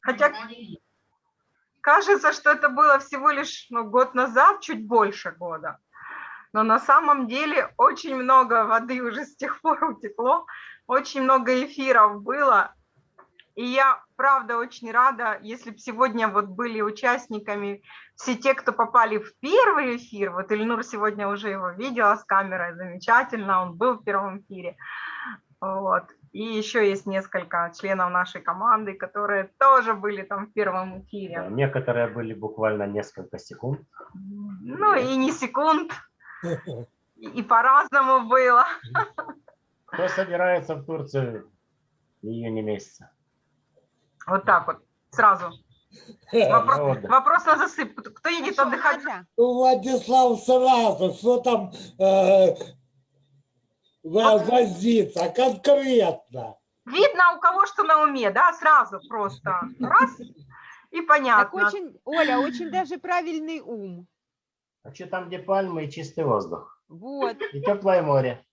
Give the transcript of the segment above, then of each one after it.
Хотя кажется, что это было всего лишь ну, год назад, чуть больше года. Но на самом деле очень много воды уже с тех пор утекло, очень много эфиров было. И я, правда, очень рада, если бы сегодня вот были участниками все те, кто попали в первый эфир, вот Ильнур сегодня уже его видела с камерой, замечательно, он был в первом эфире, вот. И еще есть несколько членов нашей команды, которые тоже были там в первом эфире. Да, некоторые были буквально несколько секунд. Ну и не секунд, и по-разному было. Кто собирается в Турцию в июне месяце? Вот так вот, сразу. Вопрос, вопрос на засып. Кто едет отдыхать? Владислав сразу, что там э, возиться конкретно. Видно у кого что на уме, да, сразу просто. Раз, и понятно. Так очень, Оля, очень даже правильный ум. А что там, где пальмы и чистый воздух? Вот. И теплое море.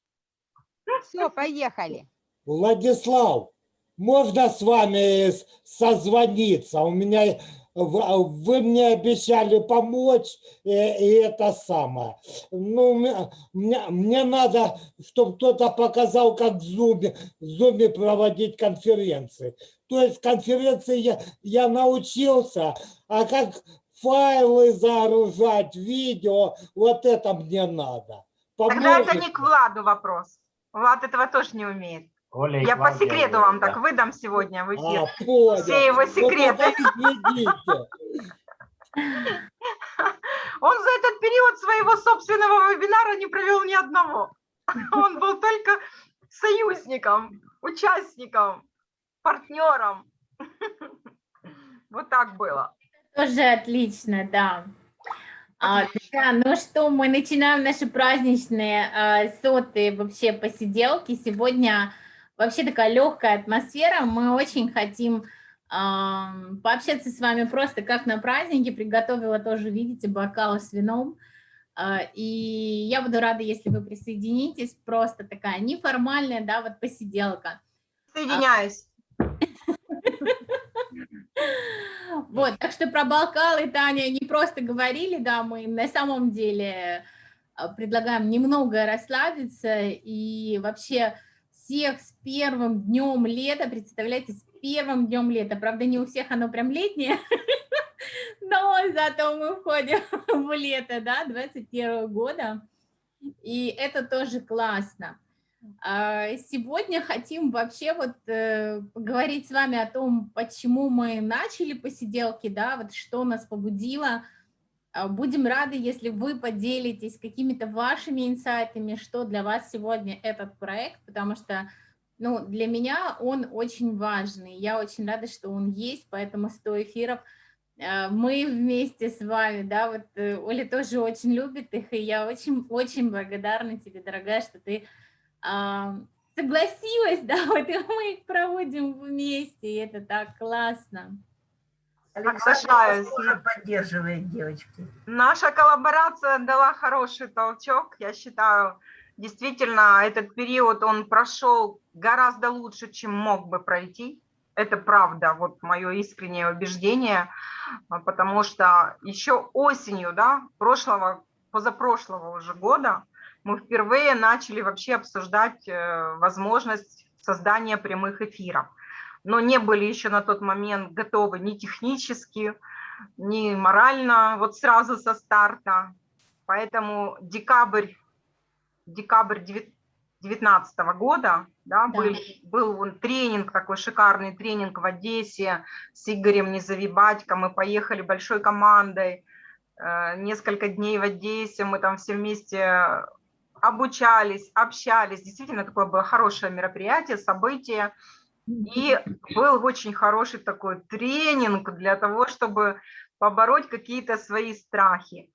Все, поехали. Владислав, можно с вами созвониться? У меня вы мне обещали помочь, и, и это самое. Ну, мне, мне надо, чтобы кто-то показал, как в Zoom, в Zoom проводить конференции. То есть конференции я, я научился, а как файлы загружать, видео, вот это мне надо. Поможете? Тогда это не к Владу вопрос. Влад этого тоже не умеет. Оля Я по секрету вам так выдам сегодня в эфир. А, Все его ну, секреты. Он за этот период своего собственного вебинара не провел ни одного. Он был только союзником, участником, партнером. Вот так было. Тоже отлично, да. А, да, ну что, мы начинаем наши праздничные а, сотые вообще посиделки. Сегодня вообще такая легкая атмосфера. Мы очень хотим пообщаться с вами просто как на празднике. Приготовила тоже, видите, бокал с вином. А, и я буду рада, если вы присоединитесь. Просто такая неформальная, да, вот посиделка. Соединяюсь. Вот, так что про бокалы, Таня, не просто говорили, да, мы на самом деле а, предлагаем немного расслабиться и вообще всех с первым днем лета, представляете, с первым днем лета, правда, не у всех оно прям летнее, но зато мы входим в лето, да, 21 года, и это тоже классно. А, сегодня хотим вообще вот э, поговорить с вами о том, почему мы начали посиделки, да, вот что нас побудило. А, будем рады, если вы поделитесь какими-то вашими инсайтами, что для вас сегодня этот проект, потому что ну, для меня он очень важный. Я очень рада, что он есть, поэтому 100 эфиров а, мы вместе с вами, да, вот э, Оля тоже очень любит их, и я очень-очень благодарна тебе, дорогая, что ты согласилась, да, вот и мы их проводим вместе, и это так классно. Соглашаюсь. поддерживает девочки. Наша коллаборация дала хороший толчок, я считаю, действительно, этот период, он прошел гораздо лучше, чем мог бы пройти. Это правда, вот мое искреннее убеждение, потому что еще осенью, да, прошлого, позапрошлого уже года, мы впервые начали вообще обсуждать э, возможность создания прямых эфиров. Но не были еще на тот момент готовы ни технически, ни морально, вот сразу со старта. Поэтому декабрь, декабрь 2019 года да, да. Был, был тренинг, такой шикарный тренинг в Одессе с Игорем Незавибатько. Мы поехали большой командой, э, несколько дней в Одессе, мы там все вместе обучались, общались. Действительно, такое было хорошее мероприятие, событие. И был очень хороший такой тренинг для того, чтобы побороть какие-то свои страхи.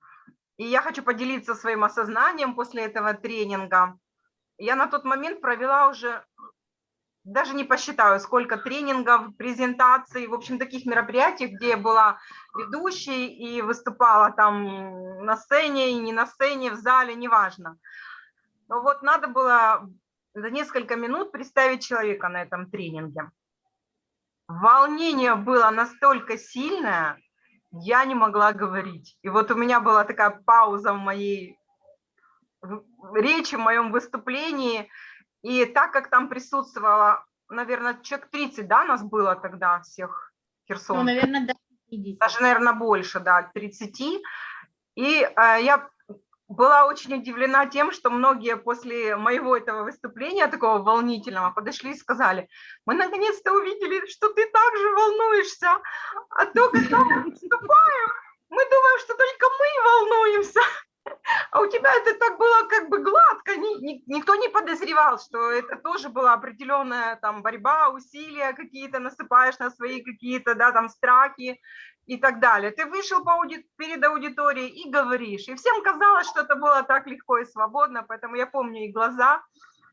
И я хочу поделиться своим осознанием после этого тренинга. Я на тот момент провела уже, даже не посчитаю, сколько тренингов, презентаций, в общем, таких мероприятий, где я была ведущей и выступала там на сцене и не на сцене, в зале, неважно. Но вот надо было за несколько минут представить человека на этом тренинге. волнение было настолько сильное, я не могла говорить. И вот у меня была такая пауза в моей речи, в моем выступлении. И так как там присутствовало, наверное, человек 30, да, нас было тогда всех Херсон. Ну, наверное, 50. Даже, наверное, больше, да, 30. И э, я была очень удивлена тем, что многие после моего этого выступления, такого волнительного, подошли и сказали, мы наконец-то увидели, что ты также волнуешься, а то, когда мы выступаем, мы думаем, что только мы волнуемся. А у тебя это так было как бы гладко, ни, ни, никто не подозревал, что это тоже была определенная там борьба, усилия какие-то, насыпаешь на свои какие-то, да, там страхи, и так далее. Ты вышел по ауди... перед аудиторией и говоришь. И всем казалось, что это было так легко и свободно, поэтому я помню и глаза,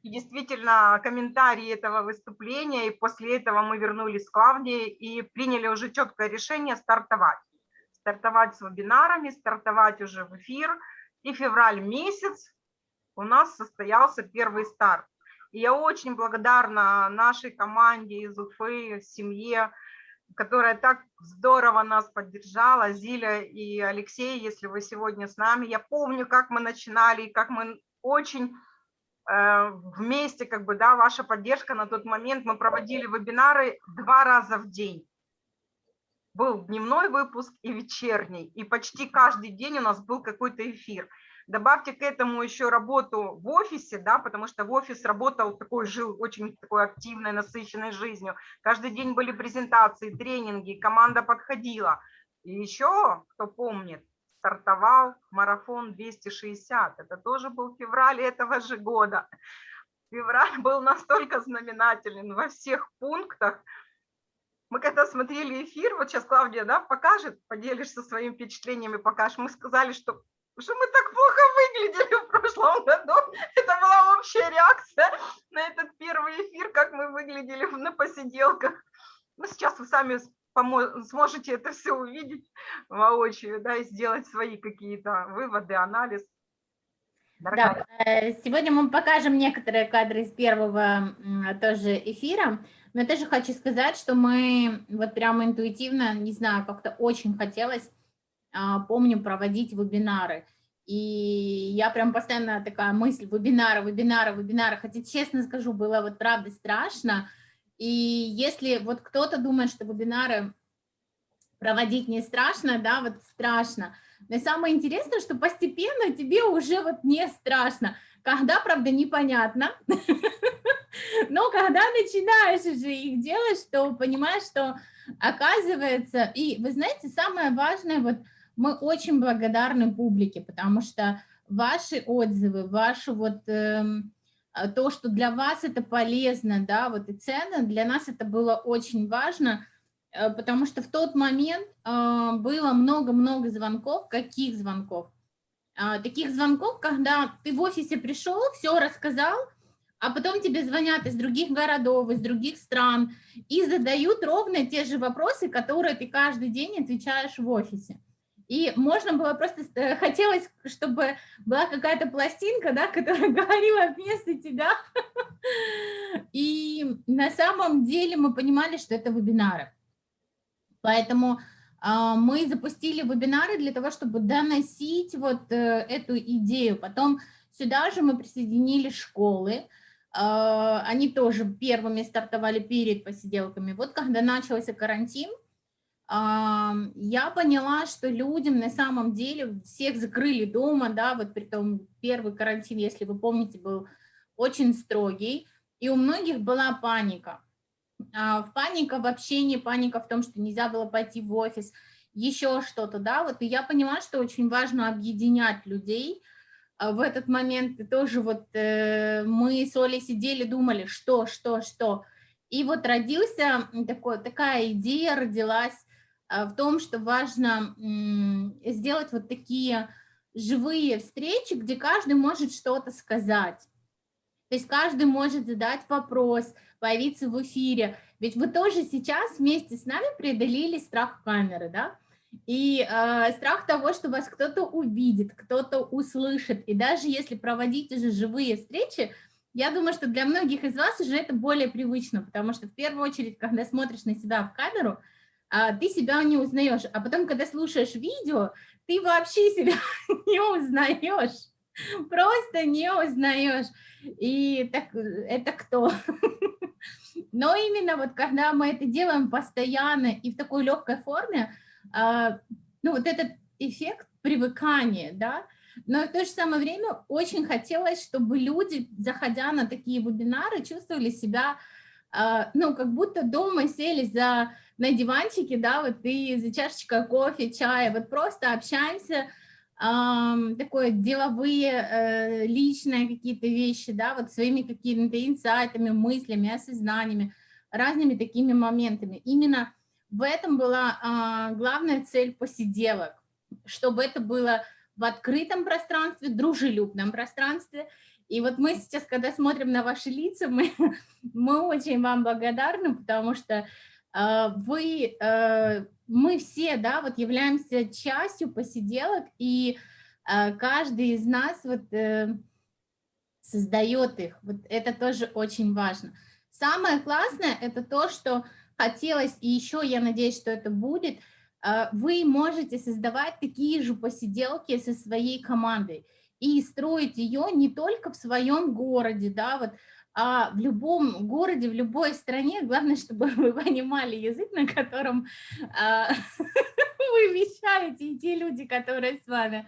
и действительно комментарии этого выступления, и после этого мы вернулись к Клавдии и приняли уже четкое решение стартовать. Стартовать с вебинарами, стартовать уже в эфир. И февраль месяц у нас состоялся первый старт. И я очень благодарна нашей команде из Уфы, семье, которая так здорово нас поддержала, Зиля и Алексей, если вы сегодня с нами. Я помню, как мы начинали, как мы очень э, вместе, как бы, да, ваша поддержка на тот момент. Мы проводили вебинары два раза в день. Был дневной выпуск и вечерний, и почти каждый день у нас был какой-то эфир. Добавьте к этому еще работу в офисе, да, потому что в офис работал такой, жил очень такой активной, насыщенной жизнью. Каждый день были презентации, тренинги, команда подходила. И еще, кто помнит, стартовал марафон 260. Это тоже был февраль этого же года. Февраль был настолько знаменателен во всех пунктах. Мы когда смотрели эфир, вот сейчас Клавдия да, покажет, поделишься своими впечатлениями, покажешь. Мы сказали, что что мы так плохо выглядели в прошлом году. Это была общая реакция на этот первый эфир, как мы выглядели на посиделках. Ну, сейчас вы сами сможете это все увидеть воочию, да, и сделать свои какие-то выводы, анализ. Да, э, сегодня мы покажем некоторые кадры из первого тоже эфира. Но я тоже хочу сказать, что мы вот прямо интуитивно, не знаю, как-то очень хотелось помню проводить вебинары. И я прям постоянно такая мысль, вебинары, вебинары, вебинары. Хотя, честно скажу, было вот правда страшно. И если вот кто-то думает, что вебинары проводить не страшно, да, вот страшно. Но самое интересное, что постепенно тебе уже вот не страшно. Когда, правда, непонятно. Но когда начинаешь уже их делать, то понимаешь, что оказывается... И вы знаете, самое важное, вот мы очень благодарны публике, потому что ваши отзывы, ваши вот э, то, что для вас это полезно, да, вот и ценно, для нас это было очень важно, э, потому что в тот момент э, было много-много звонков, каких звонков? Э, таких звонков, когда ты в офисе пришел, все рассказал, а потом тебе звонят из других городов, из других стран и задают ровно те же вопросы, которые ты каждый день отвечаешь в офисе. И можно было просто, э, хотелось, чтобы была какая-то пластинка, да, которая говорила вместо тебя. И на самом деле мы понимали, что это вебинары. Поэтому э, мы запустили вебинары для того, чтобы доносить вот э, эту идею. Потом сюда же мы присоединили школы, э, они тоже первыми стартовали перед посиделками. Вот когда начался карантин, я поняла, что людям на самом деле всех закрыли дома, да, вот при том первый карантин, если вы помните, был очень строгий, и у многих была паника. А, паника в общении, паника в том, что нельзя было пойти в офис, еще что-то, да, вот, и я поняла, что очень важно объединять людей а, в этот момент, и тоже вот э, мы с Олей сидели, думали, что, что, что, и вот родился такой, такая идея, родилась, в том, что важно сделать вот такие живые встречи, где каждый может что-то сказать. То есть каждый может задать вопрос, появиться в эфире. Ведь вы тоже сейчас вместе с нами преодолели страх камеры, да? И э, страх того, что вас кто-то увидит, кто-то услышит. И даже если проводить уже живые встречи, я думаю, что для многих из вас уже это более привычно, потому что в первую очередь, когда смотришь на себя в камеру, ты себя не узнаешь, а потом, когда слушаешь видео, ты вообще себя не узнаешь, просто не узнаешь. И так, это кто? Но именно вот когда мы это делаем постоянно и в такой легкой форме, а, ну вот этот эффект привыкания, да, но в то же самое время очень хотелось, чтобы люди, заходя на такие вебинары, чувствовали себя, а, ну, как будто дома сели за, на диванчике, да, вот и за чашечкой кофе, чая, вот просто общаемся, такое деловые, э, личные какие-то вещи, да, вот своими какими-то инсайтами, мыслями, осознаниями, разными такими моментами. Именно в этом была а, главная цель посиделок, чтобы это было в открытом пространстве, дружелюбном пространстве. И вот мы сейчас, когда смотрим на ваши лица, мы, мы очень вам благодарны, потому что э, вы, э, мы все, да, вот являемся частью посиделок, и э, каждый из нас вот э, создает их. Вот это тоже очень важно. Самое классное – это то, что хотелось, и еще я надеюсь, что это будет – вы можете создавать такие же посиделки со своей командой и строить ее не только в своем городе, да, вот, а в любом городе, в любой стране, главное, чтобы вы понимали язык, на котором а, вы вещаете, и те люди, которые с вами.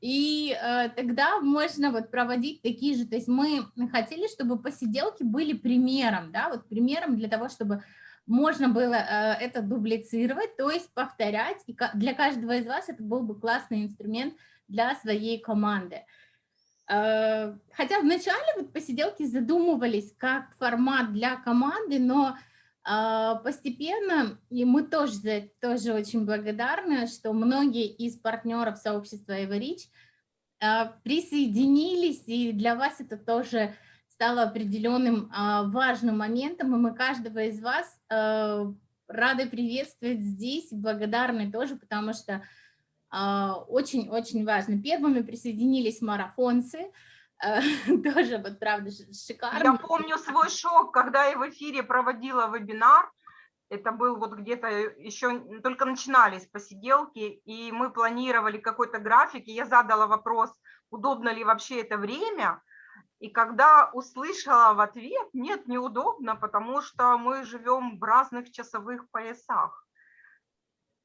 И а, тогда можно вот проводить такие же, то есть мы хотели, чтобы посиделки были примером, да, вот примером для того, чтобы можно было э, это дублицировать, то есть повторять, и для каждого из вас это был бы классный инструмент для своей команды. Э, хотя вначале вот посиделки задумывались как формат для команды, но э, постепенно, и мы тоже за это тоже очень благодарны, что многие из партнеров сообщества EverReach присоединились, и для вас это тоже стало определенным а, важным моментом, и мы каждого из вас рады приветствовать здесь, благодарны тоже, потому что очень-очень важно. Первыми присоединились марафонцы, тоже вот правда шикарно. Я помню свой шок, когда я в эфире проводила вебинар, это был вот где-то еще только начинались посиделки, и мы планировали какой-то график, и я задала вопрос, удобно ли вообще это время, и когда услышала в ответ, нет, неудобно, потому что мы живем в разных часовых поясах.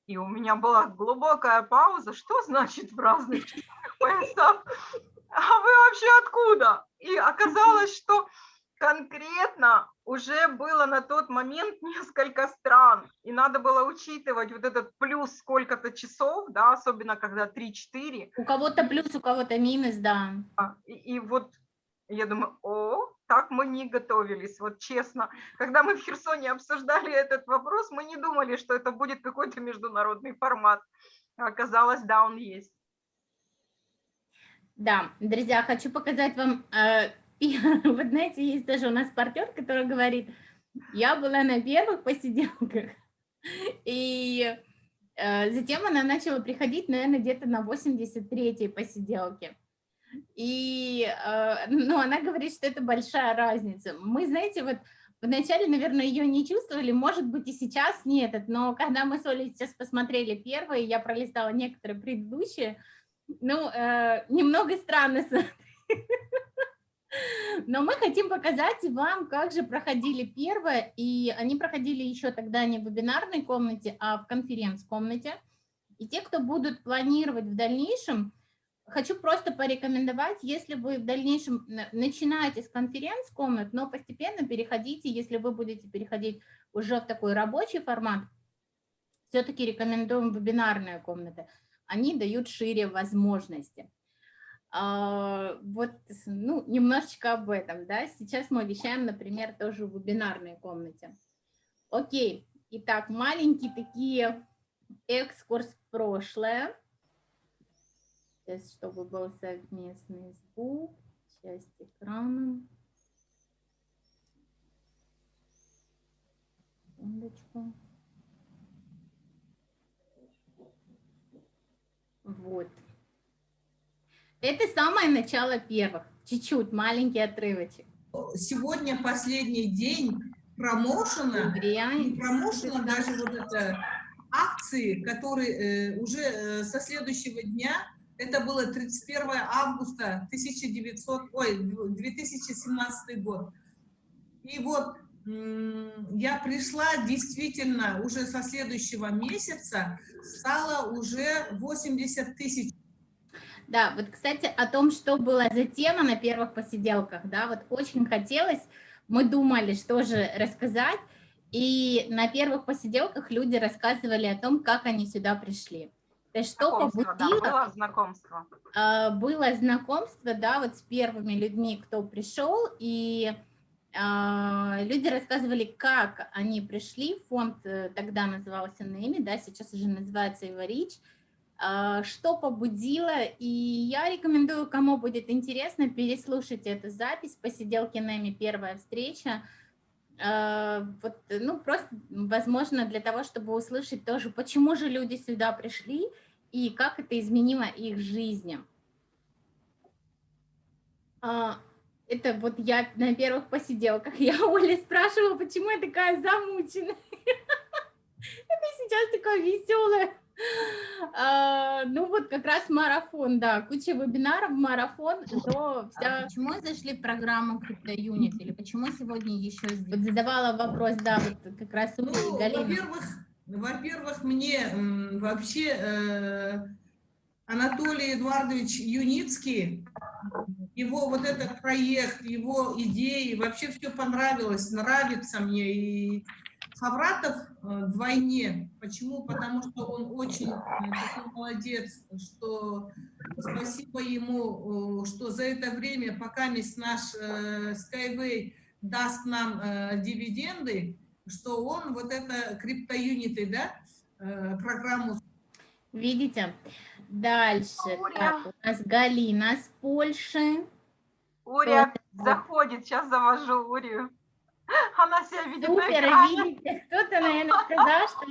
И у меня была глубокая пауза, что значит в разных поясах? А вы вообще откуда? И оказалось, что конкретно уже было на тот момент несколько стран, и надо было учитывать вот этот плюс сколько-то часов, да, особенно когда 3-4. У кого-то плюс, у кого-то минус, да. А, и, и вот я думаю, о, так мы не готовились, вот честно. Когда мы в Херсоне обсуждали этот вопрос, мы не думали, что это будет какой-то международный формат. Оказалось, да, он есть. Да, друзья, хочу показать вам, э, вот знаете, есть даже у нас партнер, который говорит, я была на первых посиделках, и э, затем она начала приходить, наверное, где-то на 83-й посиделке. И э, ну, она говорит, что это большая разница. Мы, знаете, вот вначале, наверное, ее не чувствовали, может быть, и сейчас нет, но когда мы с Олей сейчас посмотрели первые, я пролистала некоторые предыдущие, ну, э, немного странно но мы хотим показать вам, как же проходили первое, и они проходили еще тогда не в вебинарной комнате, а в конференц-комнате. И те, кто будут планировать в дальнейшем, хочу просто порекомендовать, если вы в дальнейшем начинаете с конференц-комнат, но постепенно переходите, если вы будете переходить уже в такой рабочий формат, все-таки рекомендуем вебинарные комнаты. Они дают шире возможности. А, вот, ну, немножечко об этом, да. Сейчас мы вещаем, например, тоже в вебинарной комнате. Окей, итак, маленькие такие экскурс в прошлое. Сейчас, чтобы был совместный звук, часть экрана. Секундочку. Вот. Это самое начало первых, чуть-чуть, маленький отрывочек. сегодня последний день промоушена, не промоушена, даже вот это акции, которые э, уже э, со следующего дня, это было 31 августа 1900, ой, 2017 год. И вот я пришла действительно уже со следующего месяца, стало уже 80 тысяч. Да, вот, кстати, о том, что было за тема на первых посиделках, да, вот очень хотелось, мы думали, что же рассказать, и на первых посиделках люди рассказывали о том, как они сюда пришли. То есть что побудило? Да, было знакомство. А, было знакомство, да, вот с первыми людьми, кто пришел, и а, люди рассказывали, как они пришли, фонд э, тогда назывался НЭМИ, да, сейчас уже называется Иварич, а, что побудило, и я рекомендую, кому будет интересно, переслушать эту запись, посиделки НЭМИ «Первая встреча», вот, ну, просто, возможно, для того, чтобы услышать тоже, почему же люди сюда пришли и как это изменило их жизни это вот я на первых посиделках, я Оля спрашивала, почему я такая замученная. Это сейчас такая веселая. А, ну вот как раз марафон, да, куча вебинаров, марафон, то вся... А почему зашли в программу CryptoUnit или почему сегодня еще вот задавала вопрос, да, вот как раз у ну, Во-первых, во-первых, мне вообще э, Анатолий Эдуардович Юницкий его вот этот проект, его идеи, вообще все понравилось, нравится мне. И Хавратов вдвойне. Э, Почему? Потому что он очень э, такой молодец, что спасибо ему, что за это время, пока наш Skyway даст нам э, дивиденды, что он вот это криптоюниты, да, программу. Видите? Дальше. Так, у нас Галина с Польши. Уря вот. заходит, сейчас завожу Урию. Она себя видит Супер, видите, кто-то, наверное, сказал, что...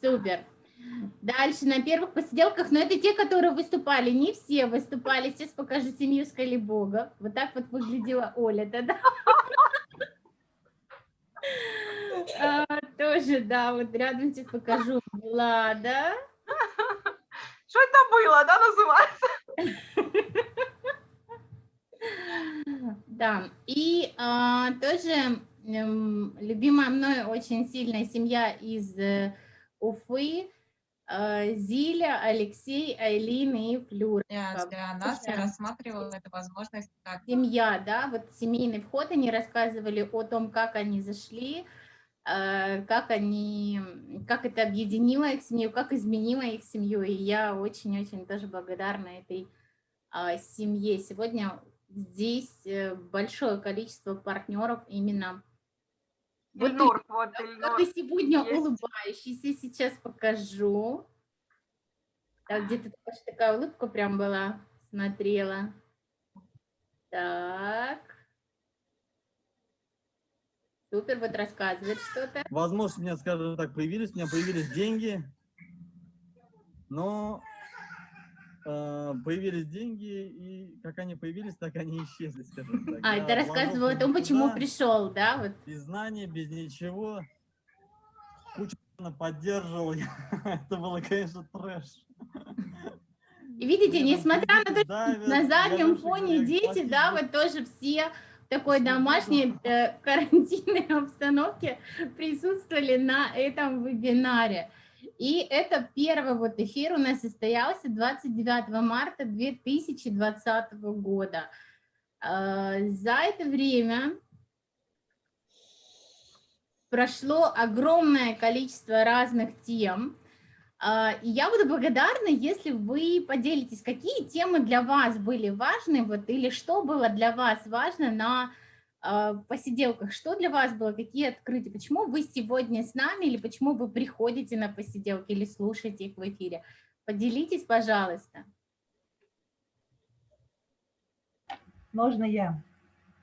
Супер. Дальше на первых посиделках, но это те, которые выступали, не все выступали. Сейчас покажу семью Скалибога. Вот так вот выглядела Оля тогда. А, тоже, да, вот рядом сейчас покажу Влада. Что это было, да, называется? Да, и а, тоже эм, любимая мной очень сильная семья из э, Уфы, э, Зиля, Алексей, Айлин и Флюр. Да, да, Настя рассматривала эту возможность. Как... Семья, да, вот семейный вход, они рассказывали о том, как они зашли, Э, как они, как это объединило их семью, как изменило их семью. И я очень-очень тоже благодарна этой а, семье. Сегодня здесь э, большое количество партнеров именно вот, Ильнур, ты, вот, Ильнур. вот и сегодня есть. улыбающийся, сейчас покажу. Так, где-то такая улыбка прям была, смотрела. Так. Супер, вот рассказывает что-то. Возможно, у меня, скажем так, появились, у меня появились деньги, но появились деньги, и как они появились, так они исчезли, скажем так. А, это рассказывал о том, почему пришел, да? Вот. Без знаний, без ничего. Кучу поддерживал, это было, конечно, трэш. И видите, несмотря на то, что на заднем фоне дети, да, вот тоже все такой домашней э, карантинной обстановке присутствовали на этом вебинаре. И это первый вот эфир у нас состоялся 29 марта 2020 года. Э, за это время прошло огромное количество разных тем, а, и я буду благодарна, если вы поделитесь, какие темы для вас были важны, вот, или что было для вас важно на а, посиделках, что для вас было, какие открытия, почему вы сегодня с нами, или почему вы приходите на посиделки, или слушаете их в эфире. Поделитесь, пожалуйста. Можно я?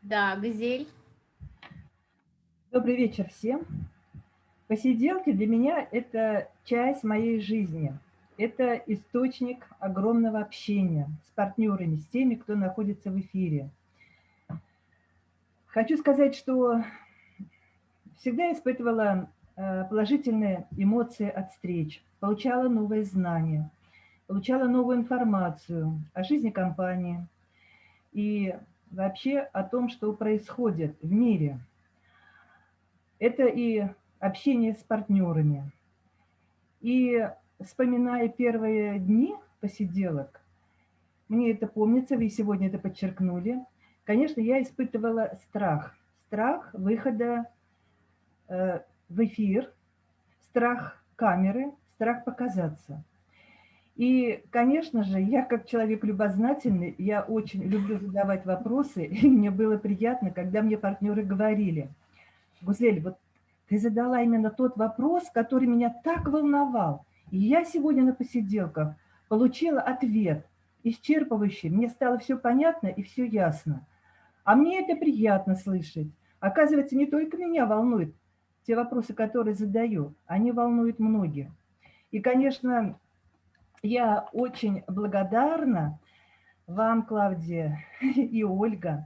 Да, Газель. Добрый вечер всем. Посиделки для меня – это часть моей жизни. Это источник огромного общения с партнерами, с теми, кто находится в эфире. Хочу сказать, что всегда испытывала э, положительные эмоции от встреч, получала новые знания, получала новую информацию о жизни компании и вообще о том, что происходит в мире. Это и общение с партнерами. И вспоминая первые дни посиделок, мне это помнится, вы сегодня это подчеркнули, конечно, я испытывала страх. Страх выхода э, в эфир, страх камеры, страх показаться. И, конечно же, я как человек любознательный, я очень люблю задавать вопросы, и мне было приятно, когда мне партнеры говорили, Гузель, вот ты задала именно тот вопрос, который меня так волновал. И я сегодня на посиделках получила ответ исчерпывающий, мне стало все понятно и все ясно. А мне это приятно слышать. Оказывается, не только меня волнуют те вопросы, которые задаю, они волнуют многих. И, конечно, я очень благодарна вам, Клавдия и Ольга,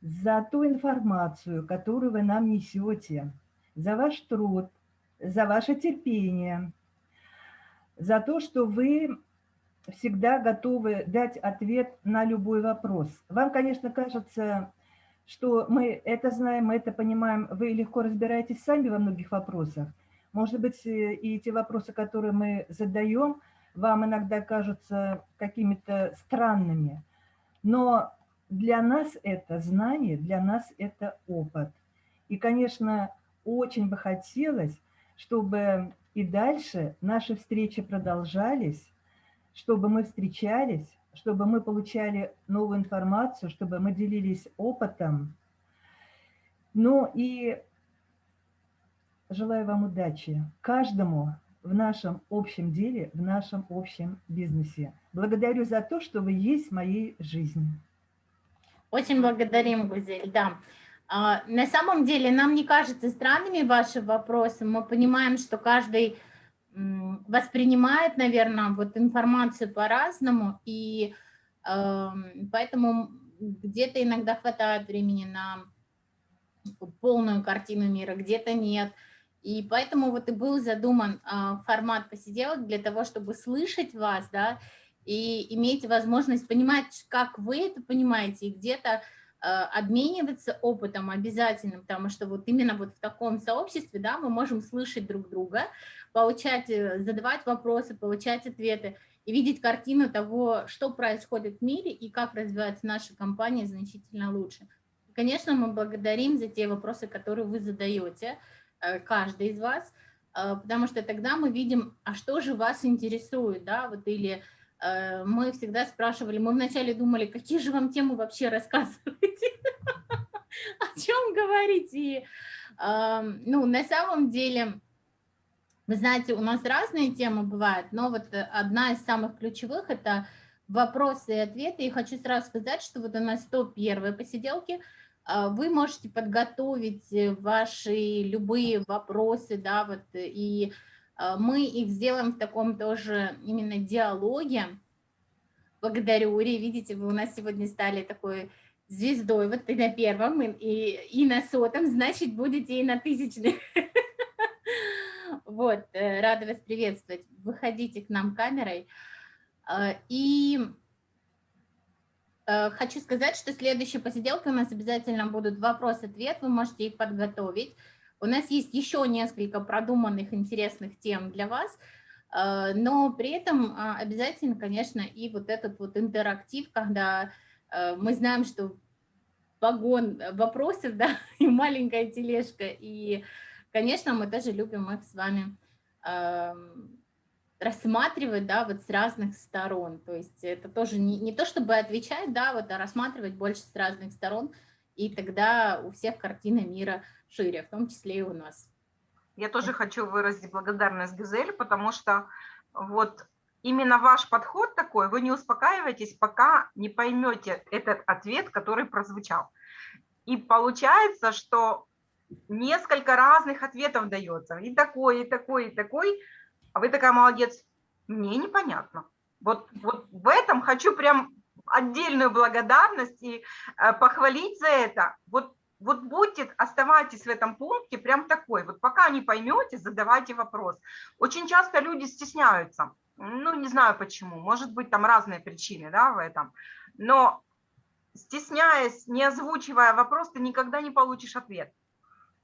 за ту информацию, которую вы нам несете, за ваш труд, за ваше терпение, за то, что вы всегда готовы дать ответ на любой вопрос. Вам, конечно, кажется, что мы это знаем, мы это понимаем, вы легко разбираетесь сами во многих вопросах. Может быть, э, и те вопросы, которые мы задаем, вам иногда кажутся какими-то странными. Но для нас это знание, для нас это опыт. И, конечно, очень бы хотелось, чтобы и дальше наши встречи продолжались, чтобы мы встречались, чтобы мы получали новую информацию, чтобы мы делились опытом. Ну и желаю вам удачи каждому в нашем общем деле, в нашем общем бизнесе. Благодарю за то, что вы есть в моей жизни. Очень благодарим, Гузель, да. А, на самом деле нам не кажется странными ваши вопросы. Мы понимаем, что каждый воспринимает, наверное, вот информацию по-разному, и э, поэтому где-то иногда хватает времени на полную картину мира, где-то нет. И поэтому вот и был задуман э, формат посиделок для того, чтобы слышать вас, да, и иметь возможность понимать, как вы это понимаете, и где-то Э, обмениваться опытом обязательно, потому что вот именно вот в таком сообществе, да, мы можем слышать друг друга, получать, э, задавать вопросы, получать ответы и видеть картину того, что происходит в мире и как развивается наша компания значительно лучше. Конечно, мы благодарим за те вопросы, которые вы задаете, э, каждый из вас, потому что тогда мы видим, а что же вас интересует, да, вот или Э, мы всегда спрашивали, мы вначале думали, какие же вам темы вообще рассказываете, о чем говорить. И, ну, на самом деле, вы знаете, у нас разные темы бывают, но вот одна из самых ключевых – это вопросы и ответы. И хочу сразу сказать, что вот у нас 101 посиделки, а, вы можете подготовить ваши любые вопросы, да, вот, и а, мы их сделаем в таком тоже именно диалоге. Благодарю, Ури. Видите, вы у нас сегодня стали такой звездой. Вот и на первом, и, и на сотом, значит, будете и на тысячных. Вот, э, рада вас приветствовать. Выходите к нам камерой. А, и э, хочу сказать, что следующие посиделки у нас обязательно будут вопрос-ответ. Вы можете их подготовить. У нас есть еще несколько продуманных интересных тем для вас, э, но при этом а, обязательно, конечно, и вот этот вот интерактив, когда э, мы знаем, что вагон вопросов, да, и маленькая тележка, и, конечно, мы тоже любим их с вами эм, рассматривать, да, вот с разных сторон, то есть это тоже не, не то, чтобы отвечать, да, вот, а рассматривать больше с разных сторон, и тогда у всех картина мира шире, в том числе и у нас. Я тоже хочу выразить благодарность Гизель, потому что вот именно ваш подход такой, вы не успокаиваетесь, пока не поймете этот ответ, который прозвучал. И получается, что несколько разных ответов дается, и такой, и такой, и такой, а вы такая молодец, мне непонятно. Вот, вот в этом хочу прям отдельную благодарность и э, похвалить за это. Вот вот будьте, оставайтесь в этом пункте прям такой. Вот пока не поймете, задавайте вопрос. Очень часто люди стесняются. Ну, не знаю почему. Может быть, там разные причины да, в этом. Но стесняясь, не озвучивая вопрос, ты никогда не получишь ответ.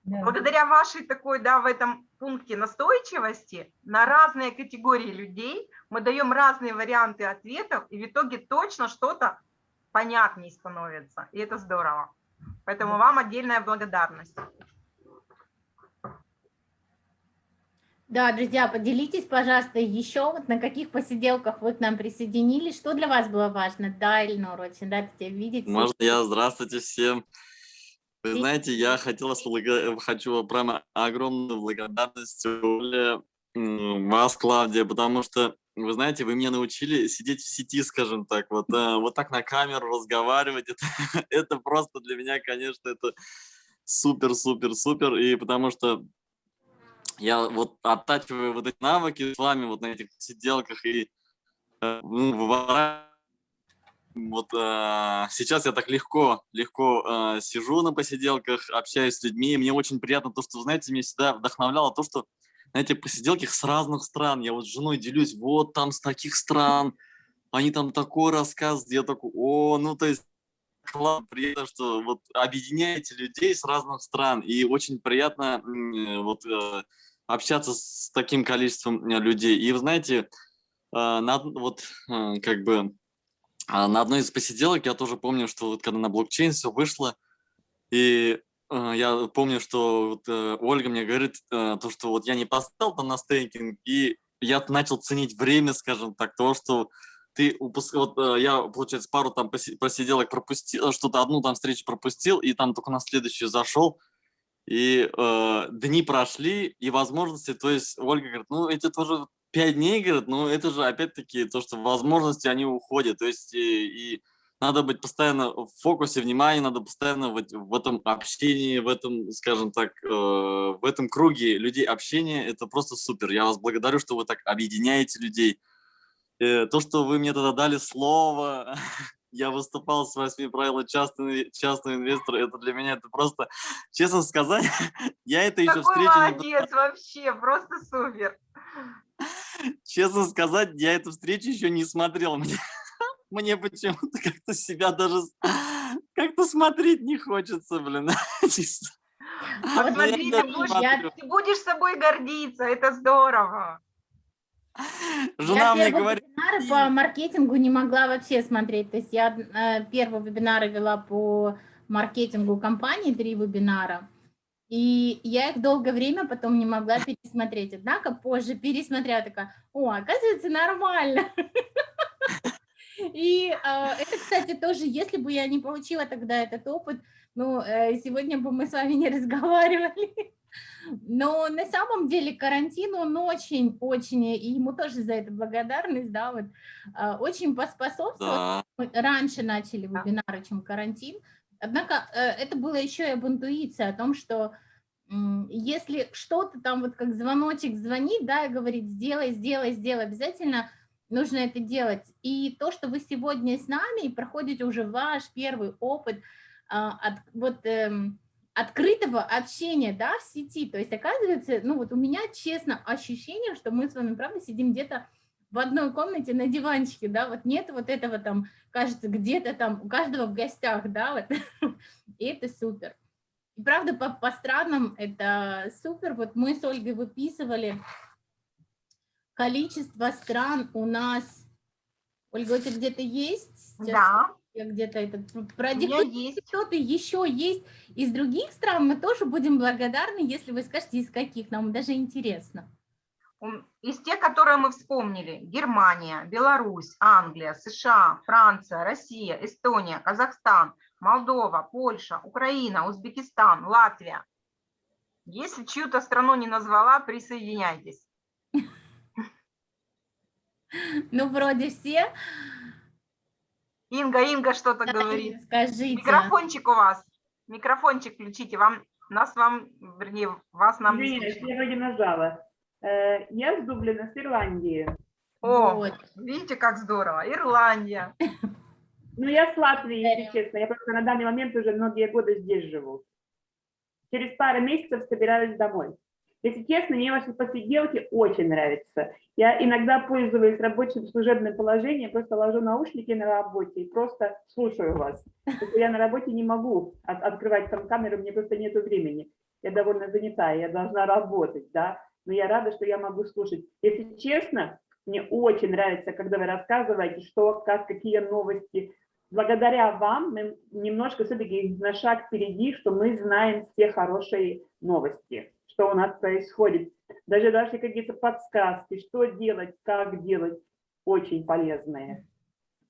Да. Благодаря вашей такой, да, в этом пункте настойчивости на разные категории людей мы даем разные варианты ответов, и в итоге точно что-то понятнее становится. И это здорово. Поэтому вам отдельная благодарность. Да, друзья, поделитесь, пожалуйста, еще вот на каких посиделках вы к нам присоединились, что для вас было важно? Да, Ильнур, очень рад тебя видеть. Можно я? Здравствуйте всем. Вы знаете, я хотел благо... хочу прямо огромную благодарность Оле, вас, Клавдия, потому что, вы знаете, вы меня научили сидеть в сети, скажем так, вот, э, вот так на камеру разговаривать. Это, это просто для меня, конечно, это супер-супер-супер. И потому что я вот оттачиваю вот эти навыки с вами вот на этих сиделках и э, ну, выворачиваю вот э, сейчас я так легко, легко э, сижу на посиделках, общаюсь с людьми. и Мне очень приятно то, что, знаете, меня всегда вдохновляло то, что на этих посиделках с разных стран. Я вот с женой делюсь, вот там с таких стран, они там такой рассказывают. Я такой, о, ну то есть классно, приятно, что вот объединяете людей с разных стран. И очень приятно э, вот э, общаться с таким количеством э, людей. И вы знаете, э, на, вот э, как бы на одной из посиделок я тоже помню, что вот когда на блокчейн все вышло, и э, я помню, что вот, э, Ольга мне говорит, э, то, что вот я не поставил там на стейкинг, и я начал ценить время, скажем так, то, что ты упуск... вот э, я, получается, пару там поси- посиделок пропустил, что-то одну там встречу пропустил, и там только на следующую зашел, и э, дни прошли, и возможности, то есть Ольга говорит, ну эти тоже пять дней, говорит, ну это же опять-таки то, что возможности, они уходят, то есть и, и надо быть постоянно в фокусе внимания, надо постоянно вот в этом общении, в этом, скажем так, э, в этом круге людей общения, это просто супер. Я вас благодарю, что вы так объединяете людей. Э, то, что вы мне тогда дали слово, я выступал с восьми правил частного, частного инвестора, это для меня это просто, честно сказать, я это еще встречу молодец вообще, просто супер. Честно сказать, я эту встречу еще не смотрел. Мне, мне почему-то как-то себя даже как-то смотреть не хочется, блин. Не знаю. Вот Но я Смотри, даже ты будешь, ты будешь собой гордиться, это здорово. Жена я мне говорит, вебинары по маркетингу не могла вообще смотреть. То есть я э, первые вебинары вела по маркетингу компании, три вебинара. И я их долгое время потом не могла пересмотреть. Однако позже пересмотрела, такая, о, оказывается, нормально. И э, это, кстати, тоже, если бы я не получила тогда этот опыт, ну, э, сегодня бы мы с вами не разговаривали. Но на самом деле карантин, он очень-очень, и ему тоже за это благодарность, да, вот, а, очень поспособствовал. да, Мы раньше начали вебинары, чем карантин. Однако э, это было еще и об интуиции, о том, что если что-то там вот как звоночек звонит, да, и говорит, сделай, сделай, сделай, обязательно нужно это делать. И то, что вы сегодня с нами и проходите уже ваш первый опыт а, от, вот, эм, открытого общения, да, в сети. То есть, оказывается, ну вот у меня, честно, ощущение, что мы с вами, правда, сидим где-то в одной комнате на диванчике, да, вот нет вот этого там, кажется, где-то там у каждого в гостях, да, вот, и это супер. И правда, по, по странам это супер. Вот мы с Ольгой выписывали количество стран у нас. Ольга, у тебя где-то есть? Сейчас Да, я где-то это продиктую. Кто-то еще есть из других стран, мы тоже будем благодарны, если вы скажете, из каких, нам даже интересно. Из тех, которые мы вспомнили, Германия, Беларусь, Англия, США, Франция, Россия, Эстония, Казахстан, Молдова, Польша, Украина, Узбекистан, Латвия. Если чью-то страну не назвала, присоединяйтесь. Ну, вроде все. Инга, Инга что-то Да, говорит. Скажите. Микрофончик у вас. Микрофончик включите. Вам, нас вам, вернее, вас нам не Извиняюсь, слышно. я вроде нажала. Э, Я с Дублина, с Ирландии. О, Вот. видите, как здорово. Ирландия. Ну, я с Латвии, если честно. Я просто на данный момент уже многие годы здесь живу. через пару месяцев собираюсь домой. Если честно, мне ваши посиделки очень нравятся. Я иногда пользуюсь рабочим служебным положением, просто ложу наушники на работе и просто слушаю вас. Потому я на работе не могу от, открывать там камеру, мне просто нет времени. Я довольно занята, я должна работать, да, но я рада, что я могу слушать. Если честно, мне очень нравится, когда вы рассказываете, что, как, какие новости. Благодаря вам мы немножко все-таки на шаг впереди, что мы знаем все хорошие новости что у нас происходит. Даже даже какие-то подсказки, что делать, как делать, очень полезные.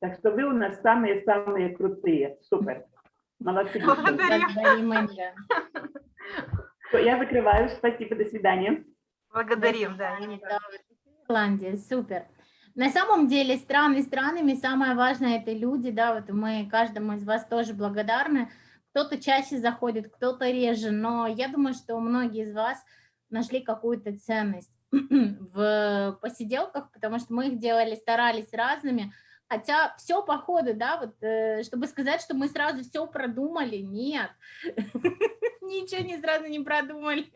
Так что вы у нас самые-самые крутые. Супер. Молодцы. Благодарим, Я закрываю. Спасибо. До свидания. Благодарим, да. Ирландия, супер. На самом деле страны странами, самое важное это люди, да, вот мы каждому из вас тоже благодарны, кто-то чаще заходит, кто-то реже, но я думаю, что многие из вас нашли какую-то ценность в посиделках, потому что мы их делали, старались разными, хотя все по ходу, да, вот, э, чтобы сказать, что мы сразу все продумали, нет, ничего не сразу не продумали.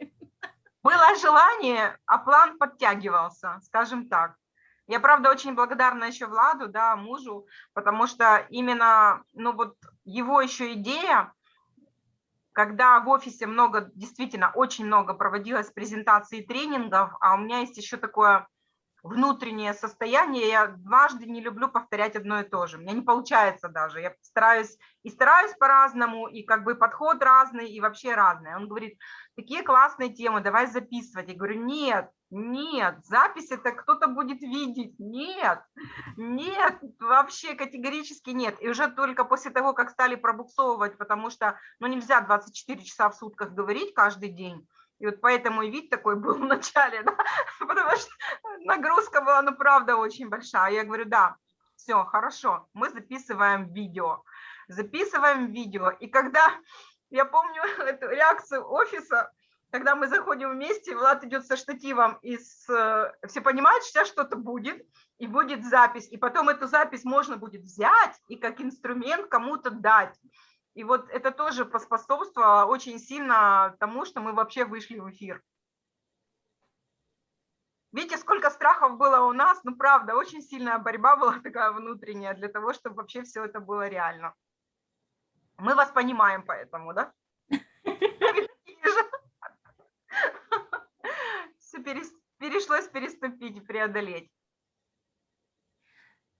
Было желание, а план подтягивался, скажем так. Я, правда, очень благодарна еще Владу, да, мужу, потому что именно, ну вот его еще идея, когда в офисе много, действительно очень много проводилось презентаций и тренингов, а у меня есть еще такое внутреннее состояние, я дважды не люблю повторять одно и то же. У меня не получается даже. Я стараюсь и стараюсь по-разному, и как бы подход разный, и вообще разный. Он говорит, такие классные темы, давай записывать. Я говорю, нет, нет, запись это кто-то будет видеть. Нет, нет, вообще категорически нет. И уже только после того, как стали пробуксовывать, потому что ну, нельзя 24 часа в сутках говорить каждый день, и вот поэтому и вид такой был в начале, да? потому что нагрузка была, ну, правда, очень большая. Я говорю, да, все, хорошо, мы записываем видео. Записываем видео. И когда, я помню эту реакцию офиса, когда мы заходим вместе, Влад идет со штативом, и с, э, все понимают, что сейчас что-то будет, и будет запись. И потом эту запись можно будет взять и как инструмент кому-то дать. И вот это тоже поспособствовало очень сильно тому, что мы вообще вышли в эфир. Видите, сколько страхов было у нас, ну правда, очень сильная борьба была такая внутренняя для того, чтобы вообще все это было реально. Мы вас понимаем поэтому, да? Все перешлось переступить преодолеть.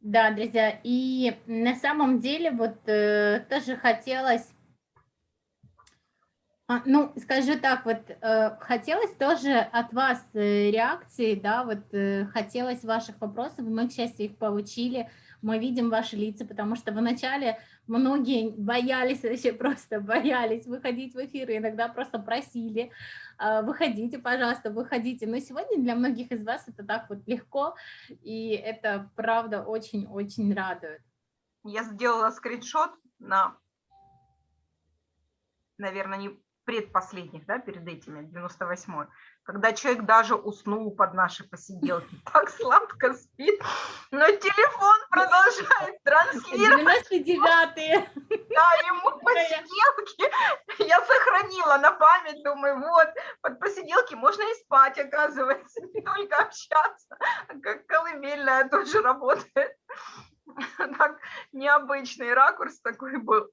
Да, друзья, и на самом деле вот э, тоже хотелось, а, ну, скажу так, вот э, хотелось тоже от вас э, реакции, да, вот э, хотелось ваших вопросов, мы, к счастью, их получили, мы видим ваши лица, потому что вначале многие боялись, вообще просто боялись выходить в эфир, иногда просто просили, а, выходите, пожалуйста, выходите. Но сегодня для многих из вас это так вот легко, и это правда очень-очень радует. Я сделала скриншот на, наверное, не предпоследних, да, перед этими, 98-й, когда человек даже уснул под наши посиделки, так сладко спит, но телефон продолжает транслировать. 99-е. Да, ему посиделки я сохранила на память, думаю, вот, под посиделки можно и спать, оказывается, не только общаться, как колыбельная тоже работает. Так, необычный ракурс такой был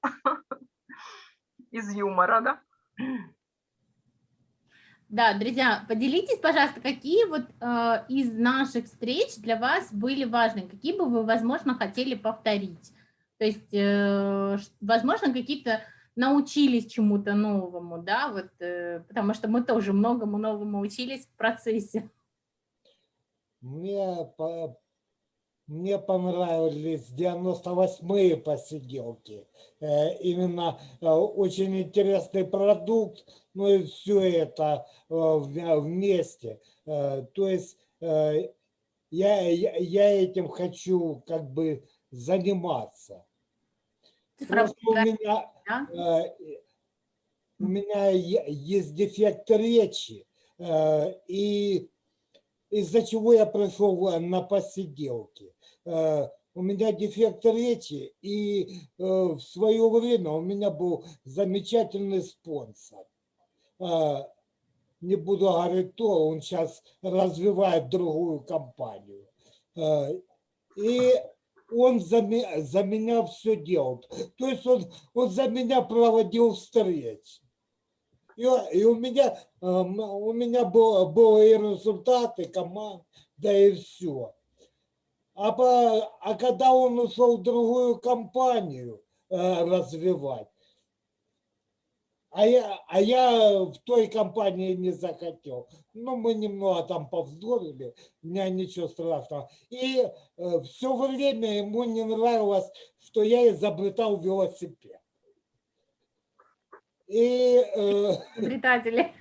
из юмора, да? Да, друзья, поделитесь, пожалуйста, какие вот э, из наших встреч для вас были важны, какие бы вы, возможно, хотели повторить. То есть, э, возможно, какие-то научились чему-то новому, да, вот, э, потому что мы тоже многому новому учились в процессе. Мне мне понравились 98-е посиделки. Э, именно э, очень интересный продукт, ну и все это э, вместе. То есть я, я, я этим хочу как бы заниматься. Просто у меня, у меня есть дефект речи, и из-за чего я пришел на посиделки. Э, у меня дефект речи, и э, в свое время у меня был замечательный спонсор. э, не буду говорить то, он сейчас развивает другую компанию. И он за, ме- за меня все делал. То есть он, он за меня проводил встречи. И, и у меня, э, у меня было, было и результаты, команда, да и все. А, по- а когда он ушел в другую компанию э, развивать, а я, а я в той компании не захотел. Ну, мы немного там повздорили, у меня ничего страшного. И все время ему не нравилось, что я изобретал велосипед. И, э, Изобретатели.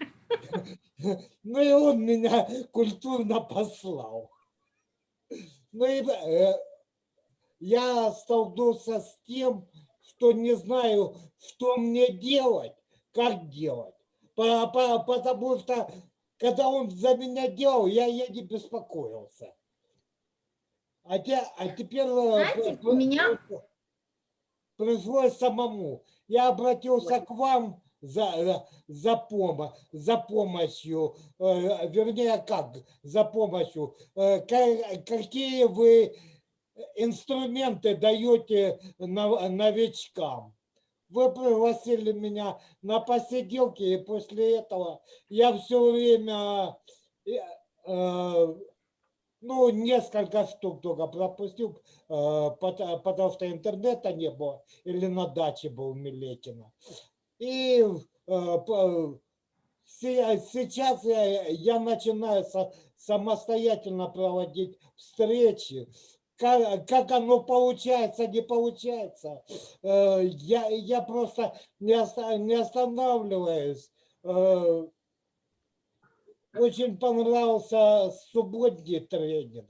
ну и он меня культурно послал. Ну и э, я столкнулся с тем, что не знаю, что мне делать, как делать. По- по- Потому что, когда он за меня делал, я, не беспокоился. А, те- а теперь э, Знаете, у меня- при- пришлось самому. Я обратился к вам за, э, за, помо- за помощью, э, вернее, как за помощью, Э, ка- какие вы инструменты даете нов- новичкам. Вы пригласили меня на посиделки, и после этого я все время, э, э, ну, несколько штук только пропустил, э, пото- потому что интернета не было, или на даче был Милекина. И э, сейчас я, начинаю самостоятельно проводить встречи. Как, как оно получается, не получается. Э, Я, я просто не останавливаюсь. Очень понравился субботний тренинг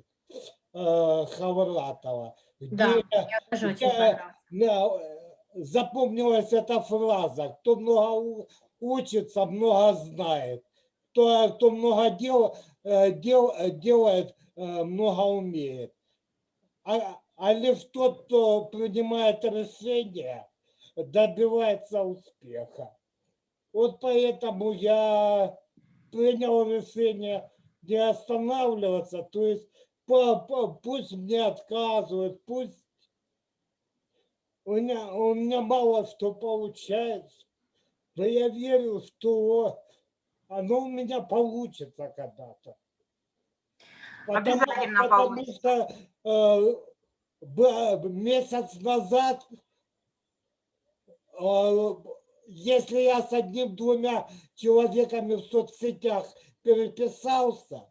э, Хавратова. Да, где- мне тоже очень где, да, э, запомнилась эта фраза. Кто много учится, много знает. Кто, кто много дел, э, дел, э, делает, много умеет. А, а лишь тот, кто принимает решения, добивается успеха. Вот поэтому я принял решение не останавливаться, то есть пусть мне отказывают, пусть у меня, у меня мало что получается, но я верю, что оно у меня получится когда-то. Потому, Обязательно потому получится. что э, месяц назад, э, если я с одним-двумя человеками в соцсетях переписался,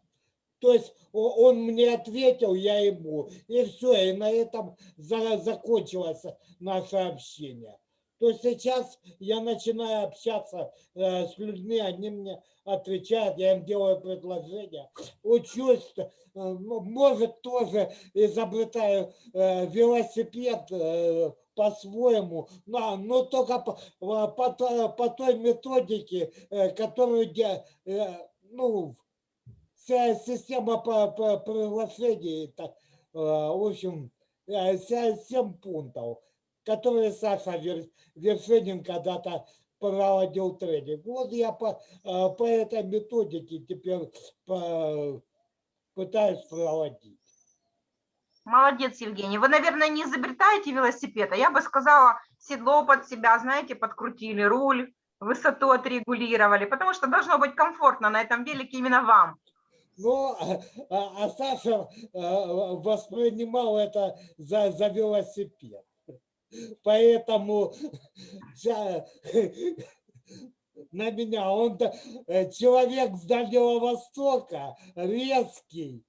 то есть он мне ответил, я ему, и все, и на этом за- закончилось наше общение. То сейчас я начинаю общаться э, с людьми, они мне отвечают, я им делаю предложения, учусь, э, может тоже изобретаю э, велосипед по-своему, но, но только по, по, по по той методике, э, которую э, ну, вся система по, по э, в общем, э, вся- семь пунктов, которые Саша Вер- Вершинин когда-то проводил тренинг. Вот я по, э, по этой методике теперь по- пытаюсь проводить. Молодец, Евгений. Вы, наверное, не изобретаете велосипед, а я бы сказала, седло под себя, знаете, подкрутили, руль, высоту отрегулировали, потому что должно быть комфортно на этом велике именно вам. Ну, а, а Саша э, воспринимал это за, за велосипед. Поэтому на меня он э, человек с Дальнего Востока, резкий.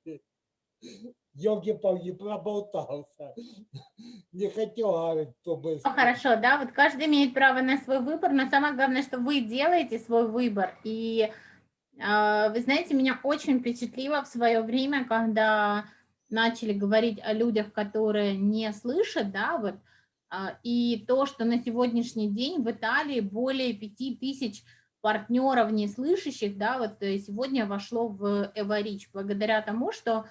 Елки-палки проболтался. Не хотел говорить, кто бы... Ну, хорошо, да, вот каждый имеет право на свой выбор, но самое главное, что вы делаете свой выбор. И э, вы знаете, меня очень впечатлило в свое время, когда начали говорить о людях, которые не слышат, да, вот, а, и то, что на сегодняшний день в Италии более 5000 партнеров неслышащих, да, вот э, сегодня вошло в Эварич, благодаря тому, что